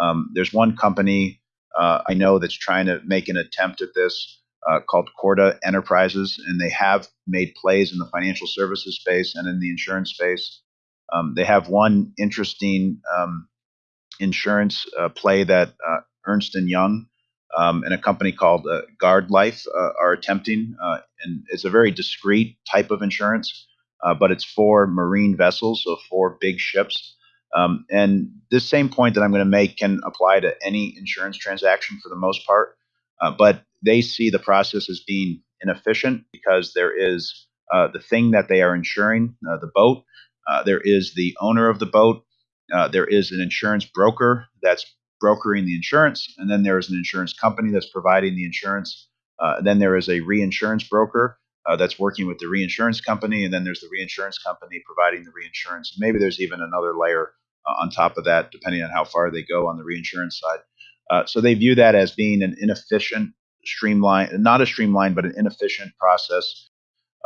Um, there's one company uh, I know that's trying to make an attempt at this uh, called Corda Enterprises, and they have made plays in the financial services space and in the insurance space. Um, they have one interesting um, insurance uh, play that uh, Ernst and Young um, and a company called uh, Guardtime uh, are attempting, and it's a very discrete type of insurance uh, but it's for marine vessels, so for big ships. Um, and this same point that I'm going to make can apply to any insurance transaction for the most part. Uh, but they see the process as being inefficient because there is uh, the thing that they are insuring, uh, the boat. Uh, there is the owner of the boat. Uh, there is an insurance broker that's brokering the insurance, and then there is an insurance company that's providing the insurance. then there is a reinsurance broker uh, that's working with the reinsurance company, and then there's the reinsurance company providing the reinsurance. Maybe there's even another layer uh, on top of that, depending on how far they go on the reinsurance side. Uh, so they view that as being an inefficient, streamline, not a streamlined, but an inefficient process.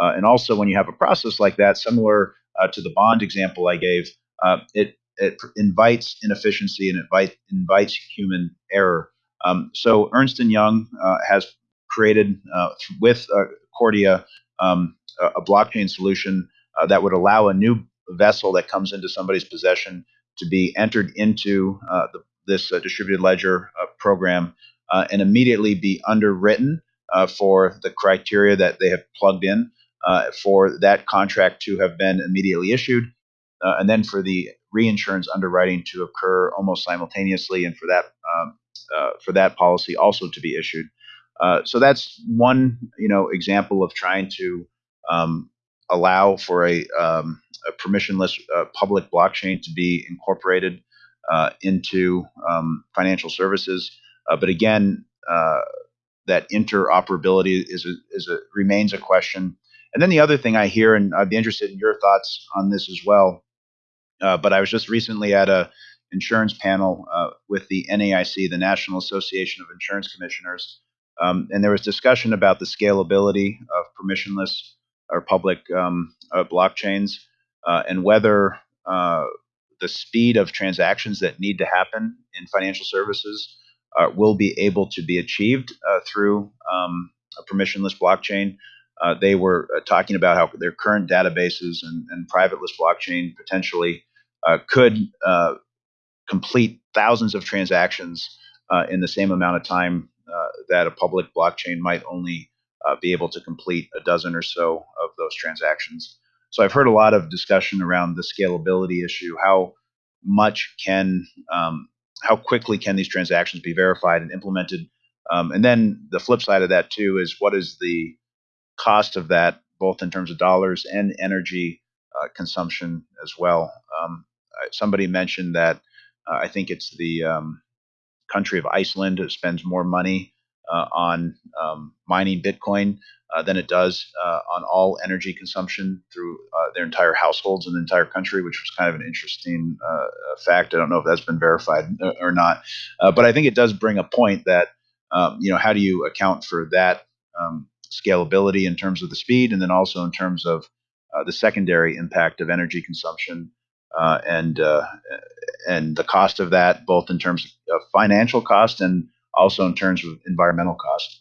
Uh, and also, when you have a process like that, similar uh, to the bond example I gave, uh, it it invites inefficiency and it invites human error. Um, so Ernst and Young has created with Corda um, a, a, blockchain solution uh, that would allow a new vessel that comes into somebody's possession to be entered into uh, the, this uh, distributed ledger uh, program uh, and immediately be underwritten for the criteria that they have plugged in for that contract to have been immediately issued, and then for the reinsurance underwriting to occur almost simultaneously, and for that um, for that policy also to be issued. Uh, so that's one, you know, example of trying to um, allow for a, um, a permissionless uh, public blockchain to be incorporated uh, into um, financial services. Uh, but again, uh, that interoperability is a, is a remains a question. And then the other thing I hear, and I'd be interested in your thoughts on this as well. But I was just recently at a insurance panel with the NAIC, the National Association of Insurance Commissioners, um, and there was discussion about the scalability of permissionless or public um, uh, blockchains uh, and whether uh, the speed of transactions that need to happen in financial services uh, will be able to be achieved uh, through um, a permissionless blockchain. Uh, they were talking about how their current databases and, and privately blockchain potentially could complete thousands of transactions in the same amount of time uh, that a public blockchain might only uh, be able to complete a dozen or so of those transactions. So I've heard a lot of discussion around the scalability issue. How much can, um, how quickly can these transactions be verified and implemented? Um, and then the flip side of that too is what is the cost of that, both in terms of dollars and energy uh, consumption as well. Um, somebody mentioned that uh, I think it's the um, country of Iceland spends more money uh, on um, mining Bitcoin uh, than it does uh, on all energy consumption through uh, their entire households in the entire country, which was kind of an interesting uh, fact. I don't know if that's been verified or not, but I think it does bring a point that um, you know how do you account for that um, scalability in terms of the speed, and then also in terms of the secondary impact of energy consumption uh, and uh, and the cost of that, both in terms of financial cost and also in terms of environmental cost.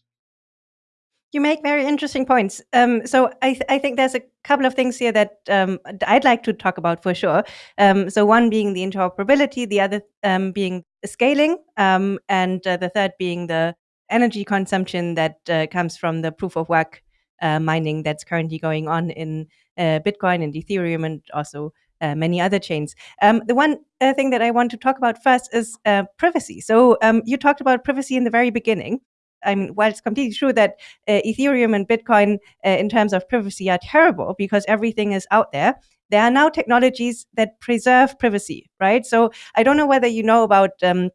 You make very interesting points. Um, so I, th I, think there's a couple of things here that um, I'd like to talk about for sure. Um, so one being the interoperability, the other um, being scaling, um, and uh, the third being the energy consumption that uh, comes from the proof of work uh, mining that's currently going on in uh, Bitcoin and Ethereum and also uh, many other chains. Um, the one uh, thing that I want to talk about first is uh, privacy. So um, you talked about privacy in the very beginning. I mean, while it's completely true that uh, Ethereum and Bitcoin, uh, in terms of privacy, are terrible because everything is out there, there are now technologies that preserve privacy, right? So I don't know whether you know about um,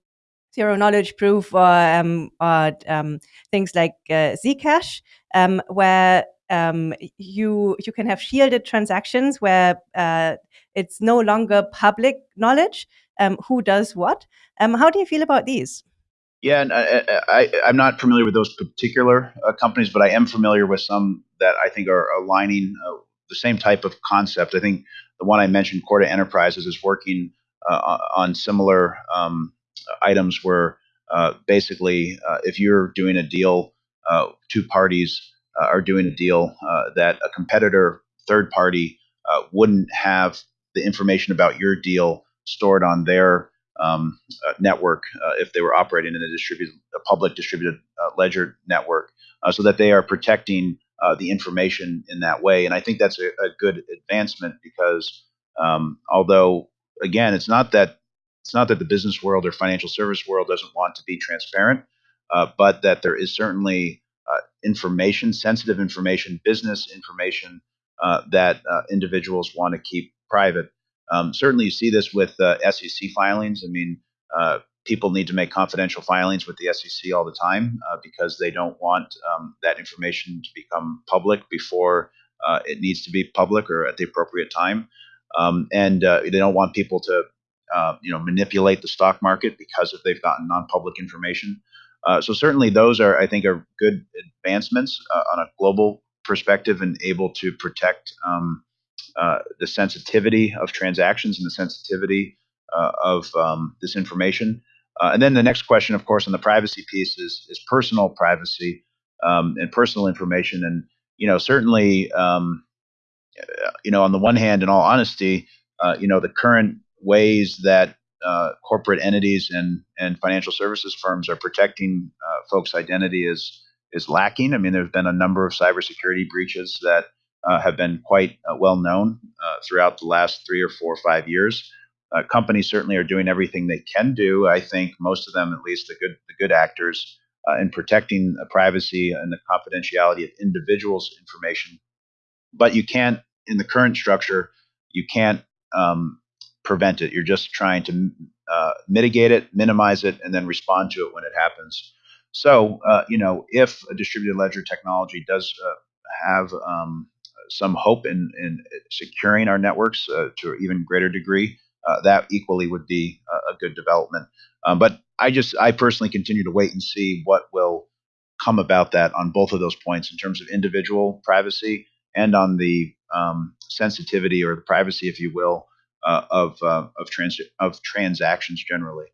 zero knowledge proof or, um, or um, things like uh, Zcash, um, where um, you you can have shielded transactions where uh, it's no longer public knowledge um, who does what. Um, how do you feel about these? Yeah, and I, am not familiar with those particular uh, companies, but I am familiar with some that I think are aligning uh, the same type of concept. I think the one I mentioned, Corda Enterprises, is working uh, on similar um, items where uh, basically, uh, if you're doing a deal, uh, two parties are doing a deal that a competitor, third party, wouldn't have the information about your deal stored on their um, uh, network uh, if they were operating in a distributed, a public distributed uh, ledger network, uh, so that they are protecting uh, the information in that way. And I think that's a, a good advancement because um, although again, it's not that it's not that the business world or financial service world doesn't want to be transparent, uh, but that there is certainly information, sensitive information, business information that individuals want to keep private. Um, certainly, you see this with uh, SEC filings. I mean, uh, people need to make confidential filings with the SEC all the time uh, because they don't want um, that information to become public before uh, it needs to be public or at the appropriate time. Um, and uh, they don't want people to, uh, you know, manipulate the stock market because if they've gotten non-public information. So certainly, those are, I think, are good advancements on a global perspective and able to protect. Um, uh, the sensitivity of transactions and the sensitivity uh, of um, this information. Uh, and then the next question, of course, on the privacy piece is, is personal privacy um, and personal information. And, you know, certainly, um, you know, on the one hand, in all honesty, uh, you know, the current ways that uh, corporate entities and, and financial services firms are protecting folks' identity is, is lacking. I mean, there's been a number of cybersecurity breaches that uh, have been quite uh, well known uh, throughout the last three or four or five years. Uh, companies certainly are doing everything they can do. I think most of them, at least the good the good actors, uh, in protecting the privacy and the confidentiality of individuals' information. But you can't, in the current structure, you can't um, prevent it. You're just trying to uh, mitigate it, minimize it, and then respond to it when it happens. So, uh, you know, if a distributed ledger technology does uh, have um, some hope in, in securing our networks uh, to an even greater degree, uh, that equally would be a, a good development. Um, but I just, I personally continue to wait and see what will come about that on both of those points in terms of individual privacy and on the um, sensitivity or the privacy, if you will, of uh, of, trans- of transactions generally.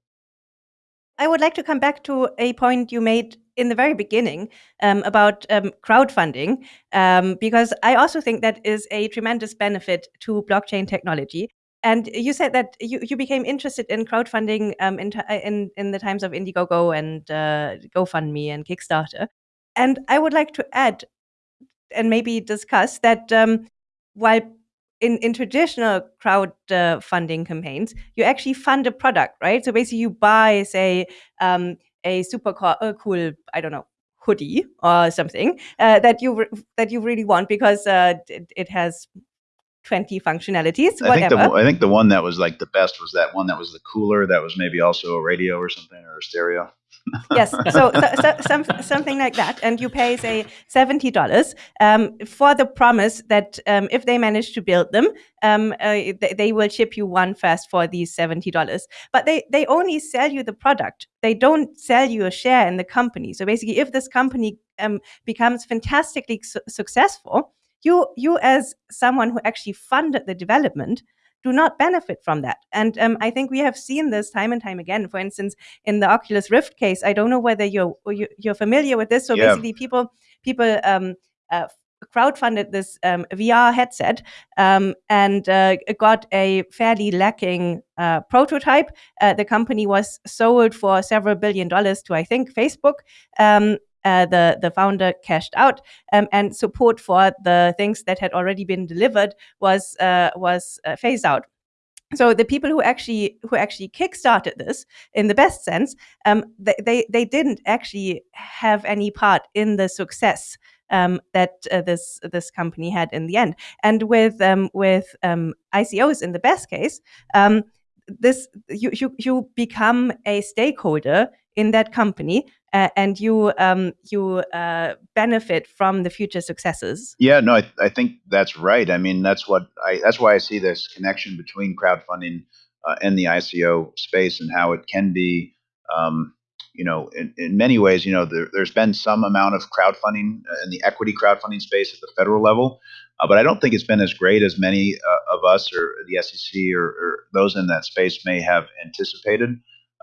I would like to come back to a point you made in the very beginning um, about um, crowdfunding, um, because I also think that is a tremendous benefit to blockchain technology. And you said that you, you became interested in crowdfunding um, in, in, in the times of Indiegogo and uh, GoFundMe and Kickstarter. And I would like to add and maybe discuss that um, while in, in traditional crowdfunding uh, campaigns, you actually fund a product, right? So basically, you buy, say, um, a super co- uh, cool, I don't know, hoodie or something uh, that you that you really want because uh, it, it, has 20 functionalities, I think, the, I think the one that was like the best was that one that was the cooler that was maybe also a radio or something or a stereo. Yes, so, so, so some, something like that, and you pay say seventy dollars um, for the promise that um, if they manage to build them, um, uh, they, they, will ship you one first for these seventy dollars. But they they only sell you the product; they don't sell you a share in the company. So basically, if this company um, becomes fantastically su- successful, you you as someone who actually funded the development do not benefit from that. And um, I think we have seen this time and time again. For instance, in the Oculus Rift case, I don't know whether you're you're familiar with this. So yeah. basically, people people um, uh, crowdfunded this um, VR headset um, and uh, got a fairly lacking uh, prototype. Uh, the company was sold for several billion dollars to, I think, Facebook. Um, uh, the the founder cashed out, um, and support for the things that had already been delivered was uh, was uh, phased out. So the people who actually who actually kickstarted this, in the best sense, um, they, they, they didn't actually have any part in the success um, that uh, this this company had in the end. And with um, with um, ICOs in the best case, um, this you, you you become a stakeholder in that company uh, and you um, you uh, benefit from the future successes. Yeah, no, I, I, think that's right. I mean, that's what I that's why I see this connection between crowdfunding uh, and the ICO space and how it can be. Um, you know, in, in many ways, you know, there, has been some amount of crowdfunding uh, in the equity crowdfunding space at the federal level, uh, but I don't think it's been as great as many uh, of us or the SEC or, or those in that space may have anticipated.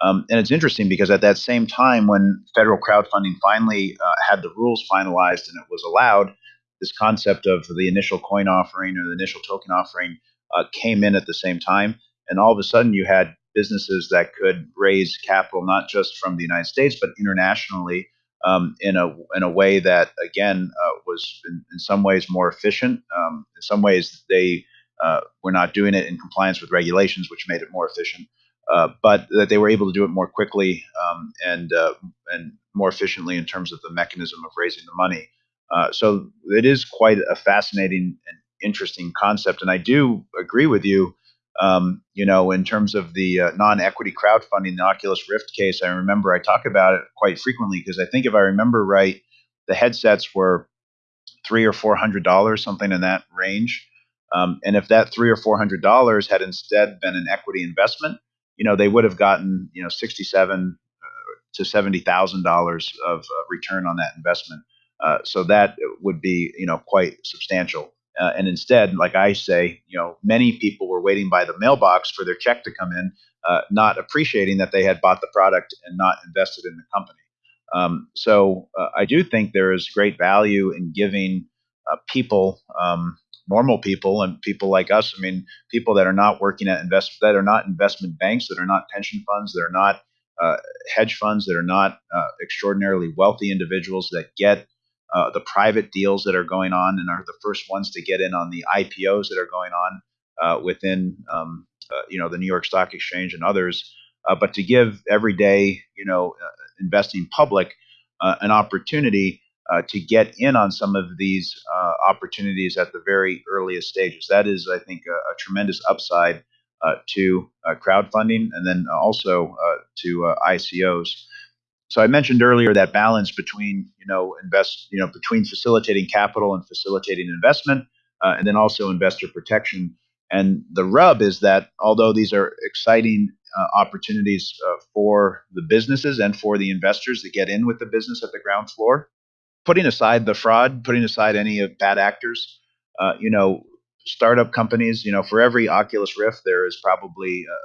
Um, and it's interesting because at that same time, when federal crowdfunding finally uh, had the rules finalized and it was allowed, this concept of the initial coin offering or the initial token offering uh, came in at the same time. And all of a sudden, you had businesses that could raise capital not just from the United States, but internationally um, in, a, in a way that, again, uh, was in, in, some ways more efficient. Um, in some ways, they uh, were not doing it in compliance with regulations, which made it more efficient. Uh, but that they were able to do it more quickly um, and uh, and more efficiently in terms of the mechanism of raising the money. Uh, so it is quite a fascinating and interesting concept, and I do agree with you. Um, you know, in terms of the uh, non-equity crowdfunding, the Oculus Rift case, I remember I talk about it quite frequently because I think if I remember right, the headsets were three or four hundred dollars, something in that range. Um, and if that three or four hundred dollars had instead been an equity investment, you know, they would have gotten, you know, 67 uh, to $70,000 of uh, return on that investment. Uh, so that would be, you know, quite substantial. Uh, and instead, like I say, you know, many people were waiting by the mailbox for their check to come in, uh, not appreciating that they had bought the product and not invested in the company. Um, so uh, I do think there is great value in giving people um, normal people and people like us. I mean, people that are not working at invest that are not investment banks, that are not pension funds, that are not uh, hedge funds, that are not uh, extraordinarily wealthy individuals that get uh, the private deals that are going on and are the first ones to get in on the IPOs that are going on uh, within um, uh, you know the New York Stock Exchange and others. Uh, but to give everyday you know investing public an opportunity uh, to get in on some of these uh, opportunities at the very earliest stages. That is, I think, a, a tremendous upside uh, to uh, crowdfunding and then also uh, to ICOs. So I mentioned earlier that balance between you know invest you know between facilitating capital and facilitating investment, and then also investor protection. And the rub is that although these are exciting uh, opportunities uh, for the businesses and for the investors that get in with the business at the ground floor, putting aside the fraud, putting aside any of bad actors, uh, you know, startup companies, you know, for every Oculus Rift, there is probably uh,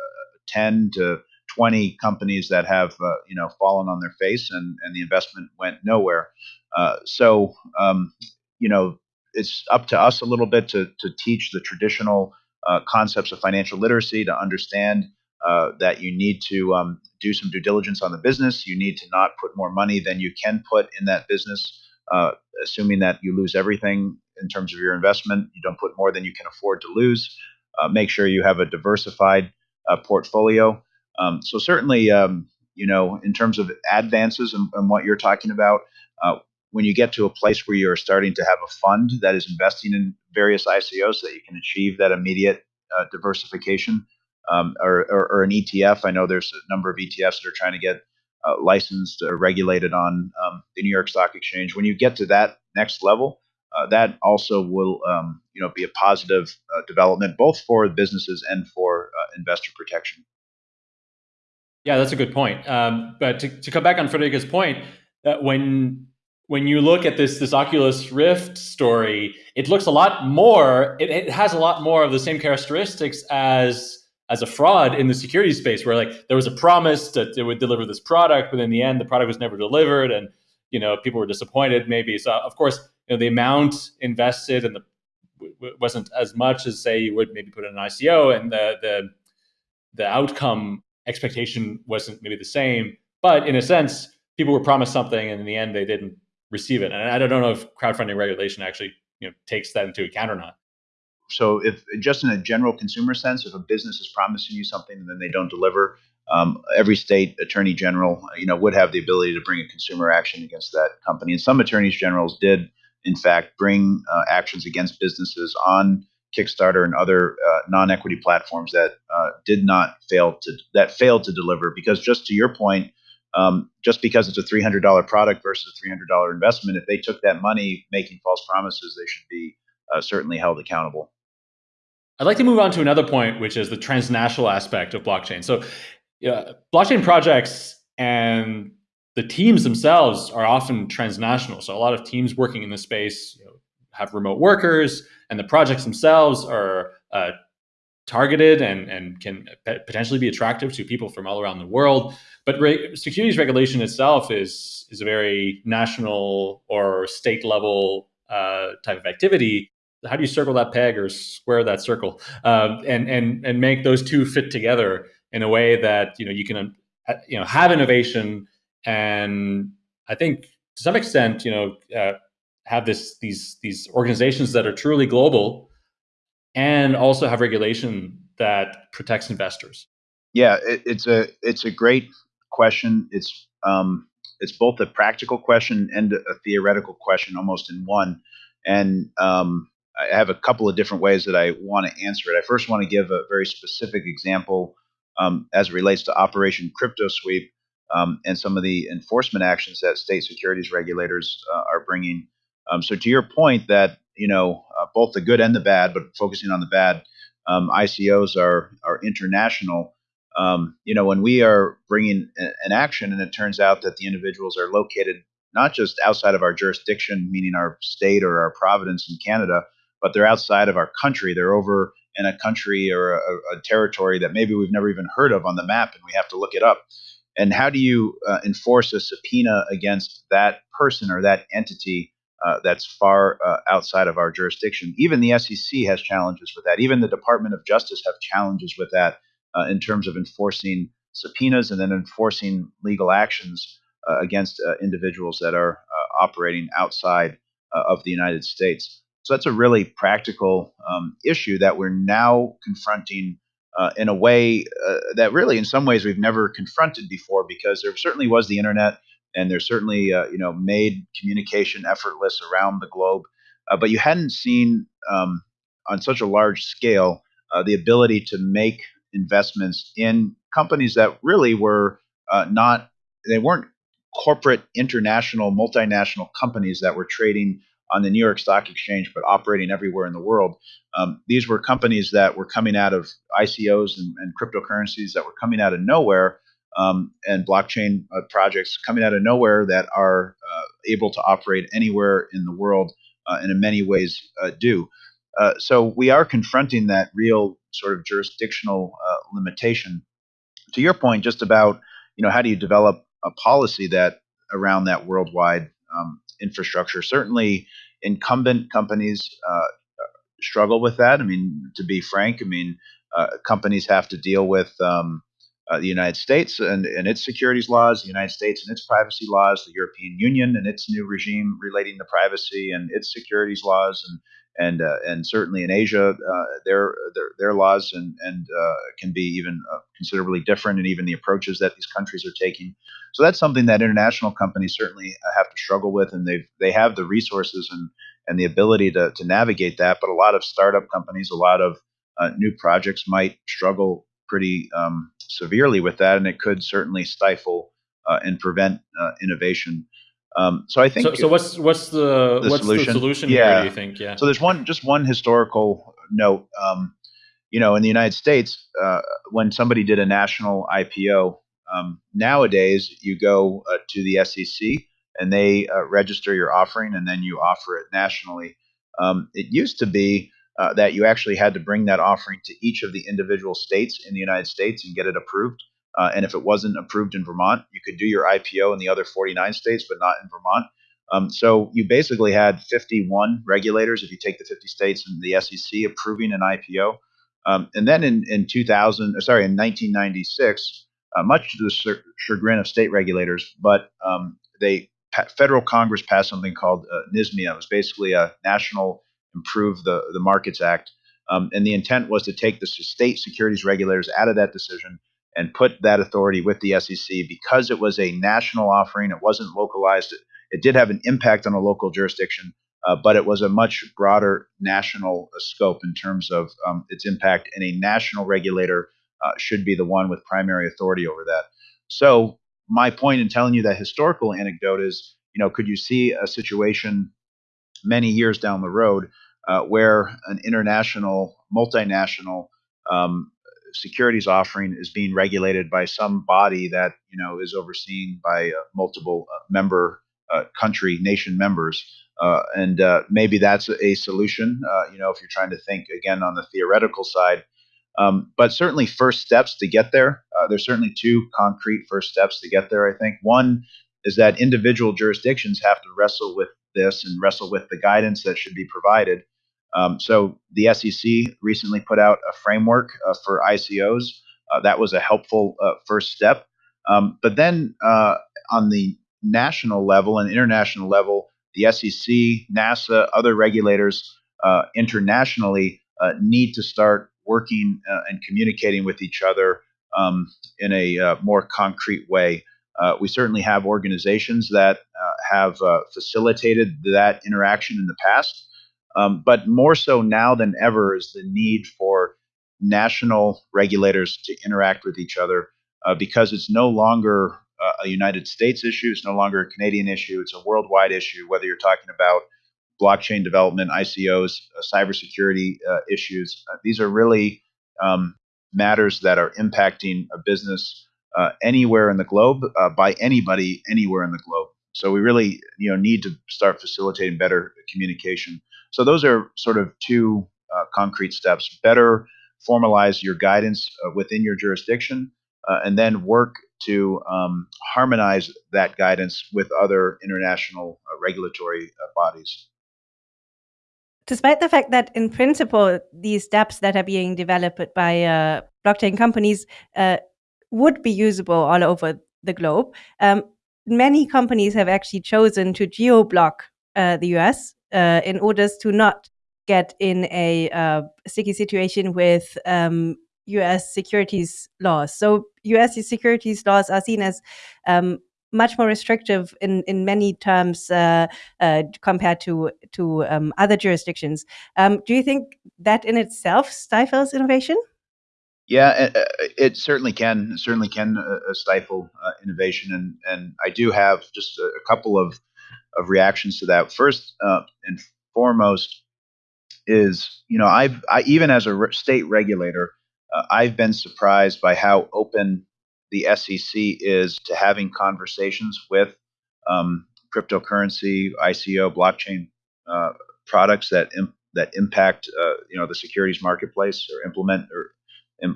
10 to 20 companies that have, uh, you know, fallen on their face and, and the investment went nowhere. Uh, so, um, you know, it's up to us a little bit to, to teach the traditional uh, concepts of financial literacy, to understand uh, that you need to um, do some due diligence on the business. You need to not put more money than you can put in that business, uh, assuming that you lose everything in terms of your investment. You don't put more than you can afford to lose. Uh, make sure you have a diversified uh, portfolio. Um, so certainly, um, you know, in terms of advances and, and what you're talking about, uh, when you get to a place where you're starting to have a fund that is investing in various ICOs, that you can achieve that immediate uh, diversification, um, or, or, or, an ETF. I know there's a number of ETFs that are trying to get uh, licensed or regulated on um, the New York Stock Exchange. When you get to that next level, uh, that also will um, you know be a positive uh, development both for businesses and for uh, investor protection. Yeah, that's a good point. Um, but to, to, come back on Frederica's point, uh, when when you look at this this Oculus Rift story, it looks a lot more. It, it has a lot more of the same characteristics as as a fraud in the security space, where like there was a promise that it would deliver this product, but in the end, the product was never delivered, and you know people were disappointed. Maybe so. Of course, you know the amount invested and the wasn't as much as say you would maybe put in an ICO, and the the the outcome expectation wasn't maybe the same. But in a sense, people were promised something, and in the end, they didn't receive it. And I don't know if crowdfunding regulation actually you know takes that into account or not. So, if just in a general consumer sense, if a business is promising you something and then they don't deliver, um, every state attorney general, you know, would have the ability to bring a consumer action against that company. And some attorneys generals did, in fact, bring uh, actions against businesses on Kickstarter and other uh, non-equity platforms that uh, did not fail to that failed to deliver. Because just to your point, um, just because it's a $300 product versus a $300 investment, if they took that money making false promises, they should be uh, certainly held accountable. I'd like to move on to another point, which is the transnational aspect of blockchain. So, blockchain projects and the teams themselves are often transnational. So, a lot of teams working in this space you know, have remote workers, and the projects themselves are uh, targeted and, and can potentially be attractive to people from all around the world. But re securities regulation itself is is a very national or state level uh, type of activity. How do you circle that peg or square that circle, um, and and and make those two fit together in a way that you know you can uh, you know have innovation and I think to some extent you know uh, have this these these organizations that are truly global and also have regulation that protects investors? Yeah, it, it's a it's a great question. It's um, it's both a practical question and a theoretical question, almost in one. And um, I have a couple of different ways that I want to answer it. I first want to give a very specific example um, as it relates to Operation Crypto Sweep um, and some of the enforcement actions that state securities regulators uh, are bringing. Um, so, to your point, that you know uh, both the good and the bad, but focusing on the bad, um, ICOs are are international. Um, you know, when we are bringing an action, and it turns out that the individuals are located not just outside of our jurisdiction, meaning our state or our province in Canada, but they're outside of our country. They're over in a country or a, a territory that maybe we've never even heard of on the map, and we have to look it up. And how do you uh, enforce a subpoena against that person or that entity uh, that's far uh, outside of our jurisdiction. Even the SEC has challenges with that. Even the Department of Justice have challenges with that uh, in terms of enforcing subpoenas and then enforcing legal actions uh, against uh, individuals that are operating outside of the United States. So that's a really practical um, issue that we're now confronting in a way that really, in some ways, we've never confronted before because there certainly was the internet and they're certainly uh, you know made communication effortless around the globe. Uh, but you hadn't seen um, on such a large scale uh, the ability to make investments in companies that really were uh, not they weren't corporate international multinational companies that were trading on the New York Stock Exchange but operating everywhere in the world. Um, these were companies that were coming out of ICOs and, and cryptocurrencies that were coming out of nowhere um, and blockchain uh, projects coming out of nowhere that are uh, able to operate anywhere in the world uh, and in many ways uh, do. Uh, so we are confronting that real sort of jurisdictional uh, limitation. To your point, just about you know how do you develop a policy that around that worldwide um, infrastructure? Certainly, incumbent companies struggle with that. I mean, to be frank, I mean, companies have to deal with um, uh, the United States and, and its securities laws, the United States and its privacy laws, the European Union and its new regime relating to privacy and its securities laws, and and uh, and certainly in Asia, uh, their, their their laws and and uh, can be even uh, considerably different, and even the approaches that these countries are taking. So that's something that international companies certainly uh, have to struggle with, and they they have the resources and and the ability to to navigate that. But a lot of startup companies, a lot of new projects might struggle pretty um, severely with that, and it could certainly stifle uh, and prevent uh, innovation. Um, so I think. So, so, what's what's the, the what's solution? the solution yeah. here? Do you think? Yeah. So there's one just one historical note. Um, you know, in the United States, uh, when somebody did a national IPO, um, nowadays you go uh, to the SEC and they uh, register your offering, and then you offer it nationally. Um, it used to be uh, that you actually had to bring that offering to each of the individual states in the United States and get it approved. Uh, and if it wasn't approved in Vermont, you could do your IPO in the other 49 states, but not in Vermont. Um, so you basically had 51 regulators, if you take the 50 states and the SEC, approving an IPO. Um, and then in, in 2000, sorry, in 1996, uh, much to the chagrin of state regulators, but um, they federal Congress passed something called uh, NSMIA. It was basically a national improve the, the Markets Act. Um, and the intent was to take the state securities regulators out of that decision and put that authority with the SEC because it was a national offering. It wasn't localized. It, it did have an impact on a local jurisdiction, uh, but it was a much broader national uh, scope in terms of um, its impact. And a national regulator uh, should be the one with primary authority over that. So my point in telling you that historical anecdote is, you know, could you see a situation many years down the road uh, where an international, multinational um, securities offering is being regulated by some body that you know is overseen by uh, multiple uh, member uh, country nation members. Uh, and uh, maybe that's a solution. you know, if you're trying to think again on the theoretical side, um, but certainly first steps to get there. there's certainly two concrete first steps to get there. I think one is that individual jurisdictions have to wrestle with this and wrestle with the guidance that should be provided. Um, so the SEC recently put out a framework uh, for ICOs. Uh, that was a helpful uh, first step. Um, but then uh, on the national level and international level, the SEC, NASAA, other regulators uh, internationally uh, need to start working and communicating with each other um, in a more concrete way. We certainly have organizations that have facilitated that interaction in the past. Um, but more so now than ever is the need for national regulators to interact with each other uh, because it's no longer uh, a United States issue, it's no longer a Canadian issue, it's a worldwide issue, whether you're talking about blockchain development, ICOs, uh, cybersecurity issues. these are really um, matters that are impacting a business uh, anywhere in the globe uh, by anybody anywhere in the globe. So we really, you know, need to start facilitating better communication. So those are sort of two uh, concrete steps: better formalize your guidance uh, within your jurisdiction, uh, and then work to um, harmonize that guidance with other international uh, regulatory bodies. Despite the fact that, in principle, these steps that are being developed by blockchain companies would be usable all over the globe. Um, many companies have actually chosen to geo block uh, the US uh, in order to not get in a uh, sticky situation with um, US securities laws. So, US securities laws are seen as um, much more restrictive in in many terms uh, uh, compared to to um, other jurisdictions. Um, do you think that in itself stifles innovation? Yeah, it, it certainly can. Certainly can uh, stifle uh, innovation, and and I do have just a couple of of reactions to that. First uh, and foremost is you know I've I, even as a re- state regulator, uh, I've been surprised by how open the SEC is to having conversations with um, cryptocurrency, ICO, blockchain uh, products that that impact uh, you know the securities marketplace or implement or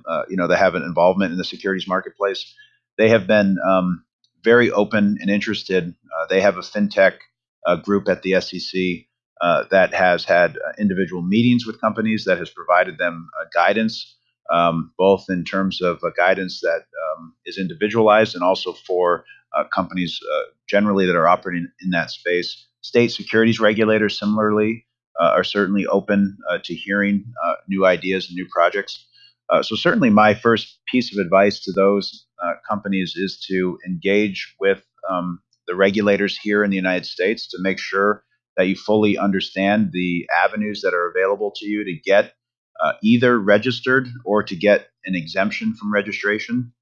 uh, you know that have an involvement in the securities marketplace. They have been um, very open and interested. Uh, they have a fintech uh, group at the SEC uh, that has had uh, individual meetings with companies that has provided them uh, guidance, um, both in terms of guidance that um, is individualized and also for companies generally that are operating in that space. State securities regulators, similarly, are certainly open to hearing new ideas and new projects. Uh, so certainly, my first piece of advice to those uh, companies is to engage with um, the regulators here in the United States to make sure that you fully understand the avenues that are available to you to get uh, either registered or to get an exemption from registration.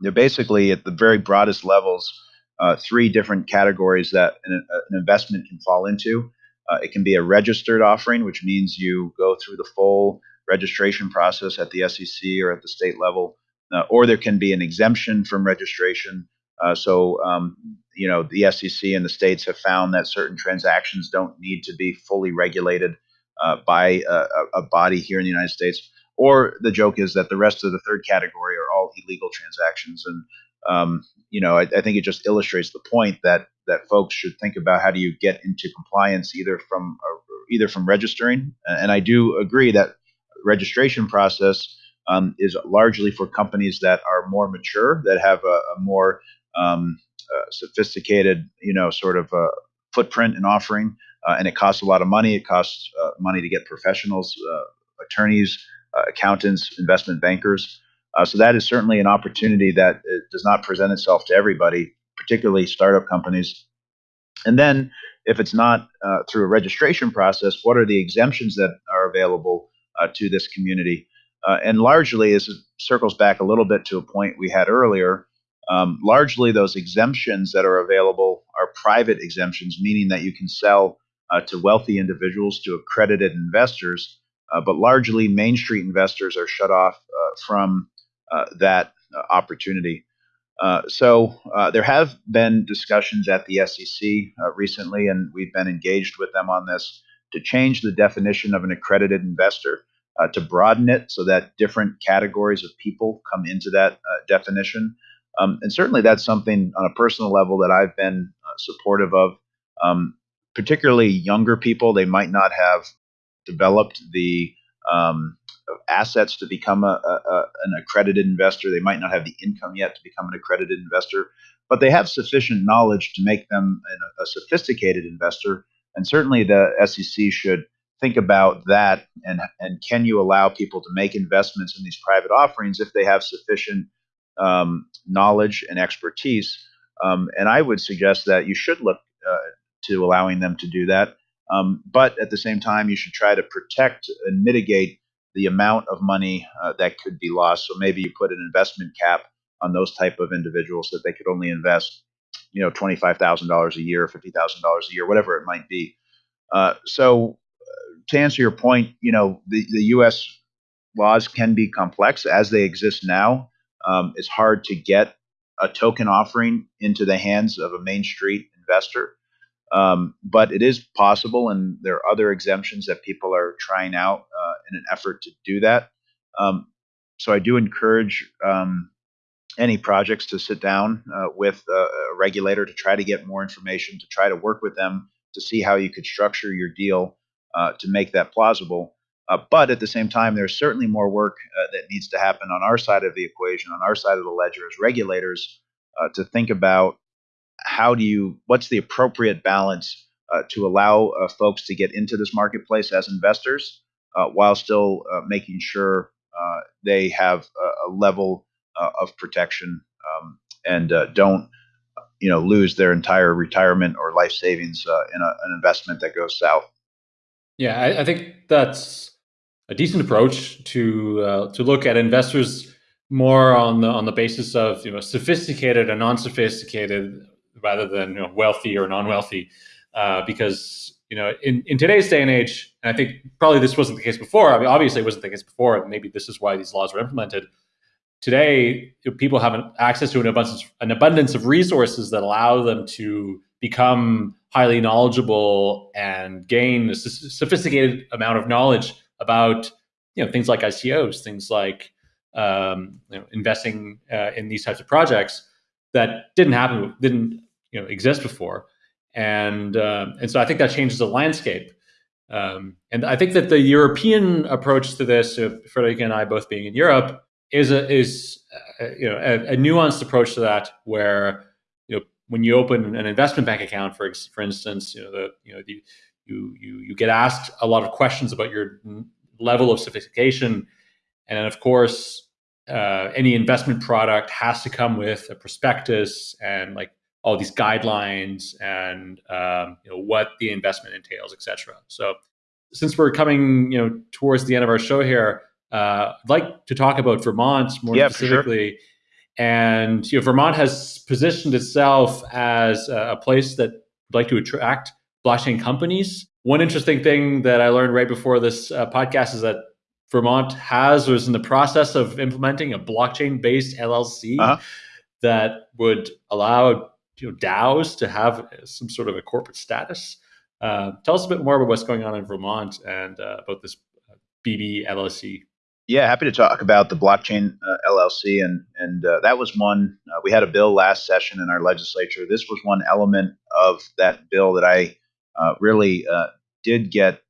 They're basically at the very broadest levels, uh, three different categories that an, an investment can fall into. Uh, it can be a registered offering, which means you go through the full registration process at the SEC or at the state level, uh, or there can be an exemption from registration. Uh, so, um, you know, the SEC and the states have found that certain transactions don't need to be fully regulated uh, by a, a, body here in the United States. Or the joke is that the rest of the third category are all illegal transactions. And, um, you know, I, I, think it just illustrates the point that that folks should think about how do you get into compliance either from uh, either from registering. And I do agree that registration process um, is largely for companies that are more mature, that have a, a more um, sophisticated, you know, sort of uh, footprint and offering, uh, and it costs a lot of money. It costs uh, money to get professionals, uh, attorneys, uh, accountants, investment bankers. so that is certainly an opportunity that does not present itself to everybody, particularly startup companies. And then, if it's not through a registration process, what are the exemptions that are available? uh, to this community. Uh, and largely, it circles back a little bit to a point we had earlier, um, largely those exemptions that are available are private exemptions, meaning that you can sell uh, to wealthy individuals, to accredited investors, uh, but largely Main Street investors are shut off uh, from uh, that opportunity. so there have been discussions at the SEC recently, and we've been engaged with them on this to change the definition of an accredited investor, uh, to broaden it so that different categories of people come into that uh, definition. Um, and certainly that's something on a personal level that I've been uh, supportive of. Um, particularly younger people, they might not have developed the um, assets to become a, a, a, an accredited investor. They might not have the income yet to become an accredited investor, but they have sufficient knowledge to make them a sophisticated investor and certainly the SEC should think about that and and can you allow people to make investments in these private offerings if they have sufficient um, knowledge and expertise um, and I would suggest that you should look uh, to allowing them to do that um, but at the same time you should try to protect and mitigate the amount of money uh, that could be lost so maybe you put an investment cap on those type of individuals that they could only invest you know twenty five thousand dollars a year, fifty thousand dollars a year, whatever it might be. Uh, so, uh, to answer your point, you know the the U.S. laws can be complex as they exist now. Um, it's hard to get a token offering into the hands of a Main Street investor. Um, but it is possible, and there are other exemptions that people are trying out uh, in an effort to do that. Um, so I do encourage um, any projects to sit down uh, with a, a, regulator to try to get more information, to try to work with them to see how you could structure your deal uh, to make that plausible. Uh, but at the same time, there's certainly more work uh, that needs to happen on our side of the equation, on our side of the ledger as regulators, uh, to think about how do you, what's the appropriate balance uh, to allow folks to get into this marketplace as investors while still making sure they have a, a level uh, of protection um, and uh, don't you know lose their entire retirement or life savings uh, in a, an investment that goes south. Yeah, I, I think that's a decent approach to uh, to look at investors more on the on the basis of you know sophisticated and non-sophisticated rather than you know, wealthy or non-wealthy, uh, because you know in, in today's day and age, and I think probably this wasn't the case before. I mean, obviously it wasn't the case before. Maybe this is why these laws were implemented. Today, people have access to an abundance an abundance of resources that allow them to become highly knowledgeable and gain a sophisticated amount of knowledge about you know things like ICOs, things like um, you know, investing uh, in these types of projects that didn't happen, didn't you know exist before, and uh, and so I think that changes the landscape. Um, and I think that the European approach to this, uh, Friederike and I both being in Europe, is a is uh, you know a, a, nuanced approach to that, where you know when you open an investment bank account, for for instance, you know the you know the, you you you get asked a lot of questions about your level of sophistication, and then of course uh, any investment product has to come with a prospectus and like all these guidelines and um, you know what the investment entails, etc. So since we're coming you know towards the end of our show here, uh, I'd like to talk about Vermont more yeah, specifically. Sure. And you know, Vermont has positioned itself as a place that would like to attract blockchain companies. One interesting thing that I learned right before this uh, podcast is that Vermont has or is in the process of implementing a blockchain-based LLC uh-huh. that would allow you know, DAOs to have some sort of a corporate status. Uh, tell us a bit more about what's going on in Vermont and uh, about this BB LLC. Yeah, happy to talk about the blockchain uh, LLC, and and uh, that was one uh, we had a bill last session in our legislature. This was one element of that bill that I uh, really did get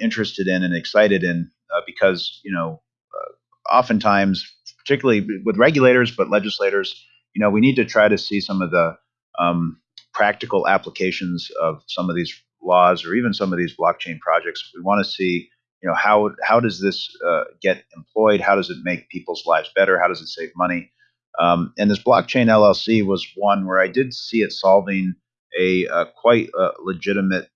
interested in and excited in uh, because you know uh, oftentimes, particularly with regulators but legislators, you know we need to try to see some of the um, practical applications of some of these laws or even some of these blockchain projects. We want to see you know how how does this uh, get employed? How does it make people's lives better? How does it save money? Um, and this blockchain LLC was one where I did see it solving a, a quite uh, legitimate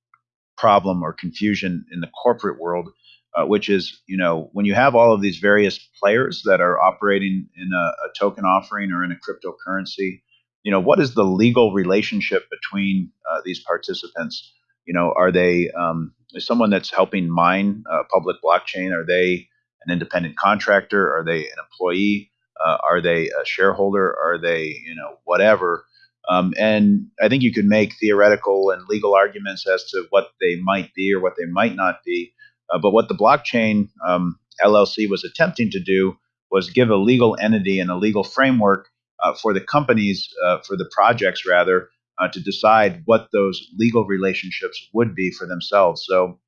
problem or confusion in the corporate world uh, which is you know when you have all of these various players that are operating in a, a, token offering or in a cryptocurrency you know what is the legal relationship between uh, these participants? You know are they um, is someone that's helping mine uh, public blockchain are they an independent contractor? Are they an employee? Uh, are they a shareholder? Are they you know whatever um, and I think you could make theoretical and legal arguments as to what they might be or what they might not be. Uh, but what the blockchain um, LLC was attempting to do was give a legal entity and a legal framework uh, for the companies, uh, for the projects rather, uh, to decide what those legal relationships would be for themselves. So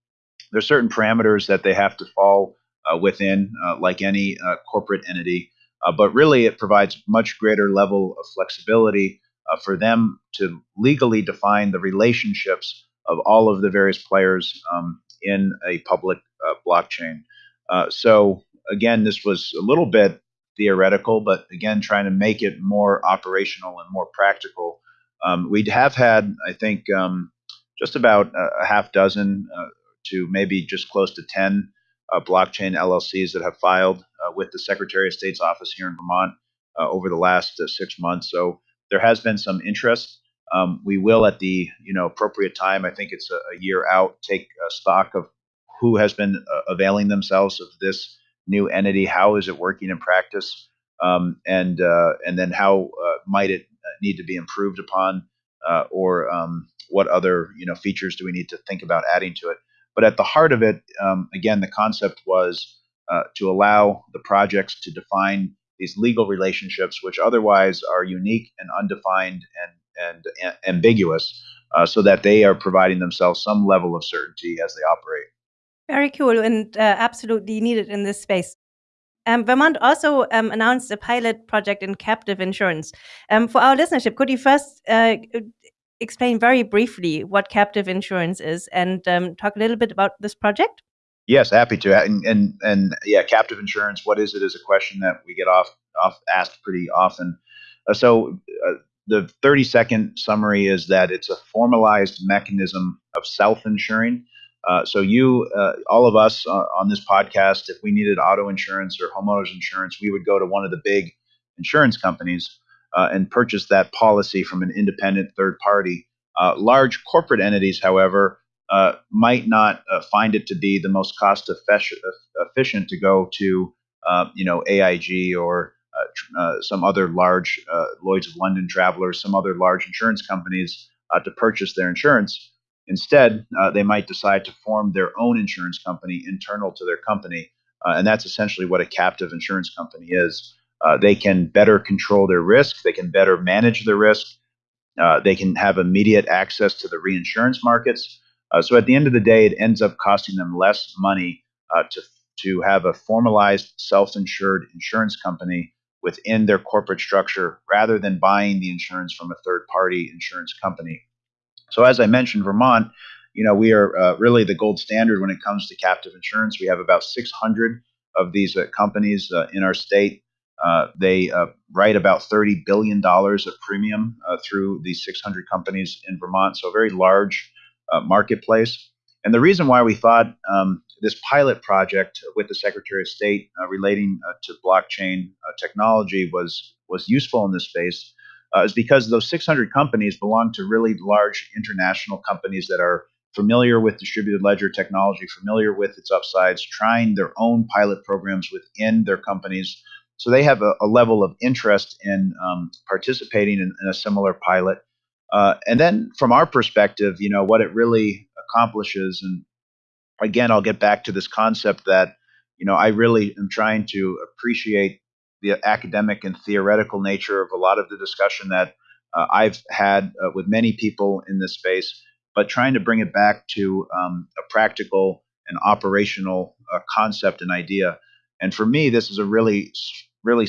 there's certain parameters that they have to fall uh, within, uh, like any corporate entity. but really, it provides much greater level of flexibility for them to legally define the relationships of all of the various players um, in a public uh, blockchain. Uh, so again, this was a little bit theoretical, but again, trying to make it more operational and more practical. Um, we have had, I think, um, just about a, half dozen uh, to maybe just close to 10 uh, blockchain LLCs that have filed uh, with the Secretary of State's office here in Vermont uh, over the last six months. So there has been some interest. Um, we will, at the you know appropriate time, I think it's a, a year out, take stock of who has been uh, availing themselves of this new entity. How is it working in practice, um, and uh, and then how uh, might it uh, need to be improved upon, uh, or um, what other you know features do we need to think about adding to it? But at the heart of it, um, again, the concept was to allow the projects to define these legal relationships, which otherwise are unique and undefined and and a- ambiguous, uh, so that they are providing themselves some level of certainty as they operate. Very cool and uh, absolutely needed in this space. Um, Vermont also um, announced a pilot project in captive insurance. Um, for our listenership, could you first uh, explain very briefly what captive insurance is and um, talk a little bit about this project? Yes, happy to. And, and and yeah, captive insurance. What is it? Is a question that we get off off asked pretty often. Uh, so uh, the 30 second summary is that it's a formalized mechanism of self insuring. Uh, so you, uh, all of us uh, on this podcast, if we needed auto insurance or homeowners insurance, we would go to one of the big insurance companies uh, and purchase that policy from an independent third party. Large corporate entities, however, uh, might not find it to be the most cost efficient to go to, you know, AIG or some other large Lloyd's of London travelers, some other large insurance companies to purchase their insurance. Instead, uh, they might decide to form their own insurance company internal to their company. Uh, and that's essentially what a captive insurance company is. Uh, they can better control their risk, they can better manage their risk, uh, they can have immediate access to the reinsurance markets. Uh, so at the end of the day, it ends up costing them less money uh, to, to have a formalized self insured insurance company within their corporate structure rather than buying the insurance from a third party insurance company. So as I mentioned, Vermont, you know, we are uh, really the gold standard when it comes to captive insurance. We have about 600 of these uh, companies uh, in our state. Uh, they write about 30 billion dollars of premium through these 600 companies in Vermont. So a very large marketplace. And the reason why we thought um, this pilot project with the Secretary of State relating to blockchain technology was was useful in this space uh, is because those 600 companies belong to really large international companies that are familiar with distributed ledger technology, familiar with its upsides, trying their own pilot programs within their companies. So they have a, a level of interest in um, participating in, in, a similar pilot. Uh, and then from our perspective, you know, what it really accomplishes, and again, I'll get back to this concept that, you know, I really am trying to appreciate the academic and theoretical nature of a lot of the discussion that uh, I've had uh, with many people in this space, but trying to bring it back to um, a practical and operational uh, concept and idea. And for me, this is a really, really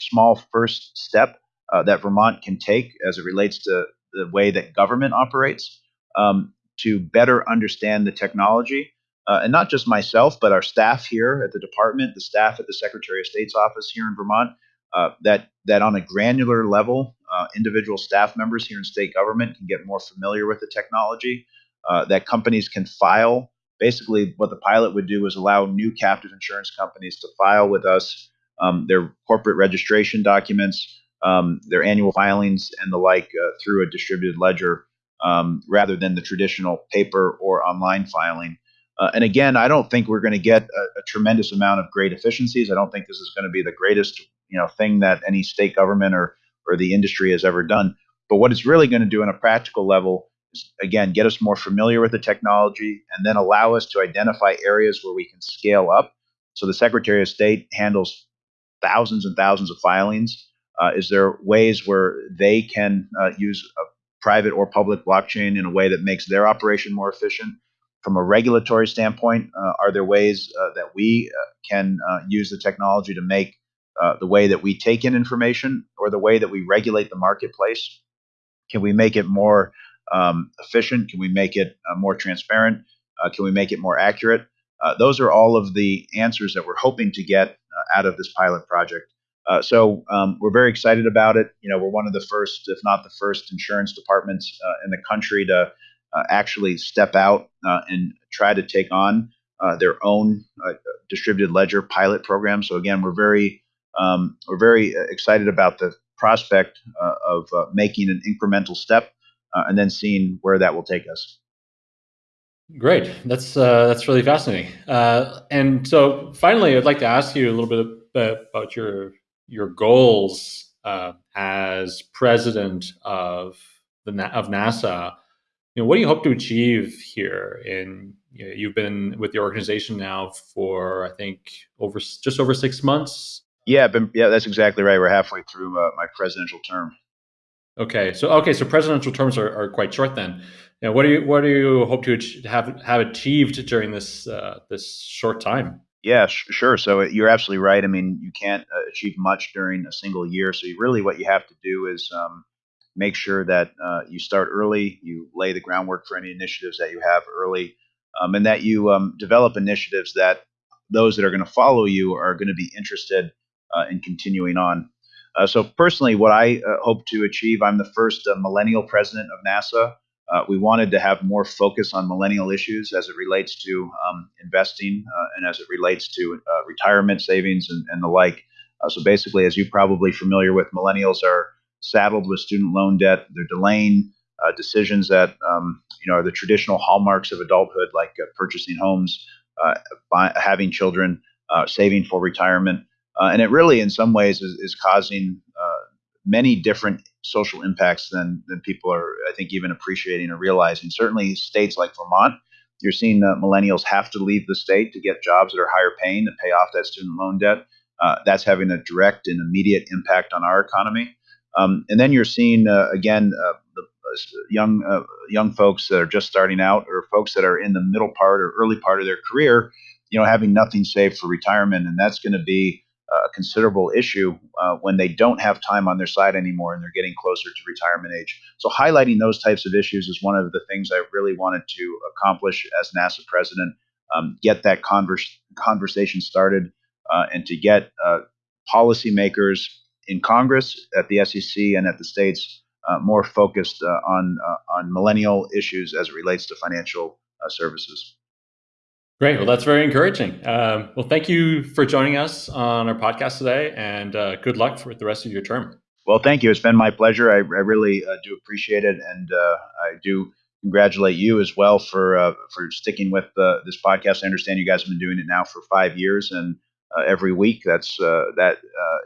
small first step uh, that Vermont can take as it relates to the way that government operates um, to better understand the technology uh, and not just myself, but our staff here at the department, the staff at the Secretary of State's office here in Vermont, uh, that that on a granular level, uh, individual staff members here in state government can get more familiar with the technology. Uh, that companies can file. Basically, what the pilot would do is allow new captive insurance companies to file with us um, their corporate registration documents, um, their annual filings, and the like uh, through a distributed ledger, um, rather than the traditional paper or online filing. Uh, and again, I don't think we're going to get a, a, tremendous amount of great efficiencies. I don't think this is going to be the greatest, you know, thing that any state government or or the industry has ever done. But what it's really going to do on a practical level is, again, get us more familiar with the technology and then allow us to identify areas where we can scale up. So the Secretary of State handles thousands and thousands of filings. Uh, is there ways where they can uh, use a private or public blockchain in a way that makes their operation more efficient? from a regulatory standpoint, uh, are there ways uh, that we uh, can uh, use the technology to make uh, the way that we take in information or the way that we regulate the marketplace? Can we make it more um, efficient? Can we make it uh, more transparent? can we make it more accurate? those are all of the answers that we're hoping to get out of this pilot project. So um, we're very excited about it. You know, we're one of the first, if not the first, insurance departments in the country to uh, actually step out uh, and try to take on uh, their own distributed ledger pilot program. So again, we're very um, we're very excited about the prospect of making an incremental step and then seeing where that will take us. Great, that's uh, that's really fascinating. Uh, and so, finally, I'd like to ask you a little bit about your your goals uh, as president of the of NASAA you know, what do you hope to achieve here? In you know, you've been with the organization now for I think over just over six months. Yeah, been, yeah, that's exactly right. We're halfway through uh, my presidential term. Okay, so okay, so presidential terms are, are quite short then. Know, what do you what do you hope to have have achieved during this uh, this short time? Yeah, sh- sure. So uh, you're absolutely right. I mean, you can't uh, achieve much during a single year. So you really, what you have to do is um, make sure that uh, you start early, you lay the groundwork for any initiatives that you have early, um, and that you um, develop initiatives that those that are going to follow you are going to be interested uh, in continuing on. Uh, so personally, what I uh, hope to achieve, I'm the first millennial president of NASAA. Uh, we wanted to have more focus on millennial issues as it relates to um, investing uh, and as it relates to uh, retirement savings and, and the like. so basically, as you're probably familiar with, millennials are saddled with student loan debt. They're delaying decisions that um, you know are the traditional hallmarks of adulthood, like purchasing homes, buy, having children, saving for retirement. Uh, and it really, in some ways, is, is causing uh, many different social impacts than, than people are, I think, even appreciating or realizing. Certainly, states like Vermont, you're seeing uh, millennials have to leave the state to get jobs that are higher paying to pay off that student loan debt. Uh, that's having a direct and immediate impact on our economy. Um, and then you're seeing, uh, again, uh, the young young folks that are just starting out or folks that are in the middle part or early part of their career, you know, having nothing saved for retirement. And that's going to be a considerable issue uh, when they don't have time on their side anymore and they're getting closer to retirement age. So, highlighting those types of issues is one of the things I really wanted to accomplish as NASAA president. Um, get that converse, conversation started uh, and to get uh, policymakers in Congress, at the SEC, and at the states uh, more focused uh, on uh, on millennial issues as it relates to financial services. Great. Well, that's very encouraging. Um, well, thank you for joining us on our podcast today, and uh, good luck for the rest of your term. Well, thank you. It's been my pleasure. I, I really uh, do appreciate it, and uh, I do congratulate you as well for uh, for sticking with this podcast. I understand you guys have been doing it now for five years, and uh, every week. That's uh, that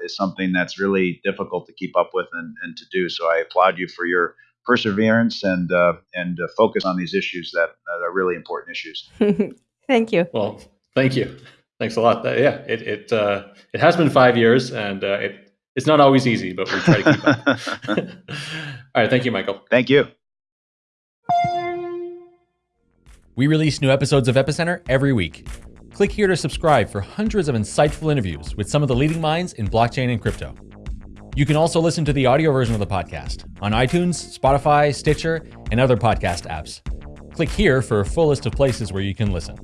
is something that's really difficult to keep up with and, and to do. So I applaud you for your perseverance and and focus on these issues that, that are really important issues. Thank you. Well, thank you. Thanks a lot. Uh, yeah, it it uh, it has been five years, and uh, it it's not always easy, but we try to keep up. All right, thank you, Michael. Thank you. We release new episodes of Epicenter every week. Click here to subscribe for hundreds of insightful interviews with some of the leading minds in blockchain and crypto. You can also listen to the audio version of the podcast on iTunes, Spotify, Stitcher, and other podcast apps. Click here for a full list of places where you can listen.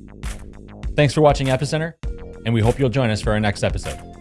Thanks for watching Epicenter, and we hope you'll join us for our next episode.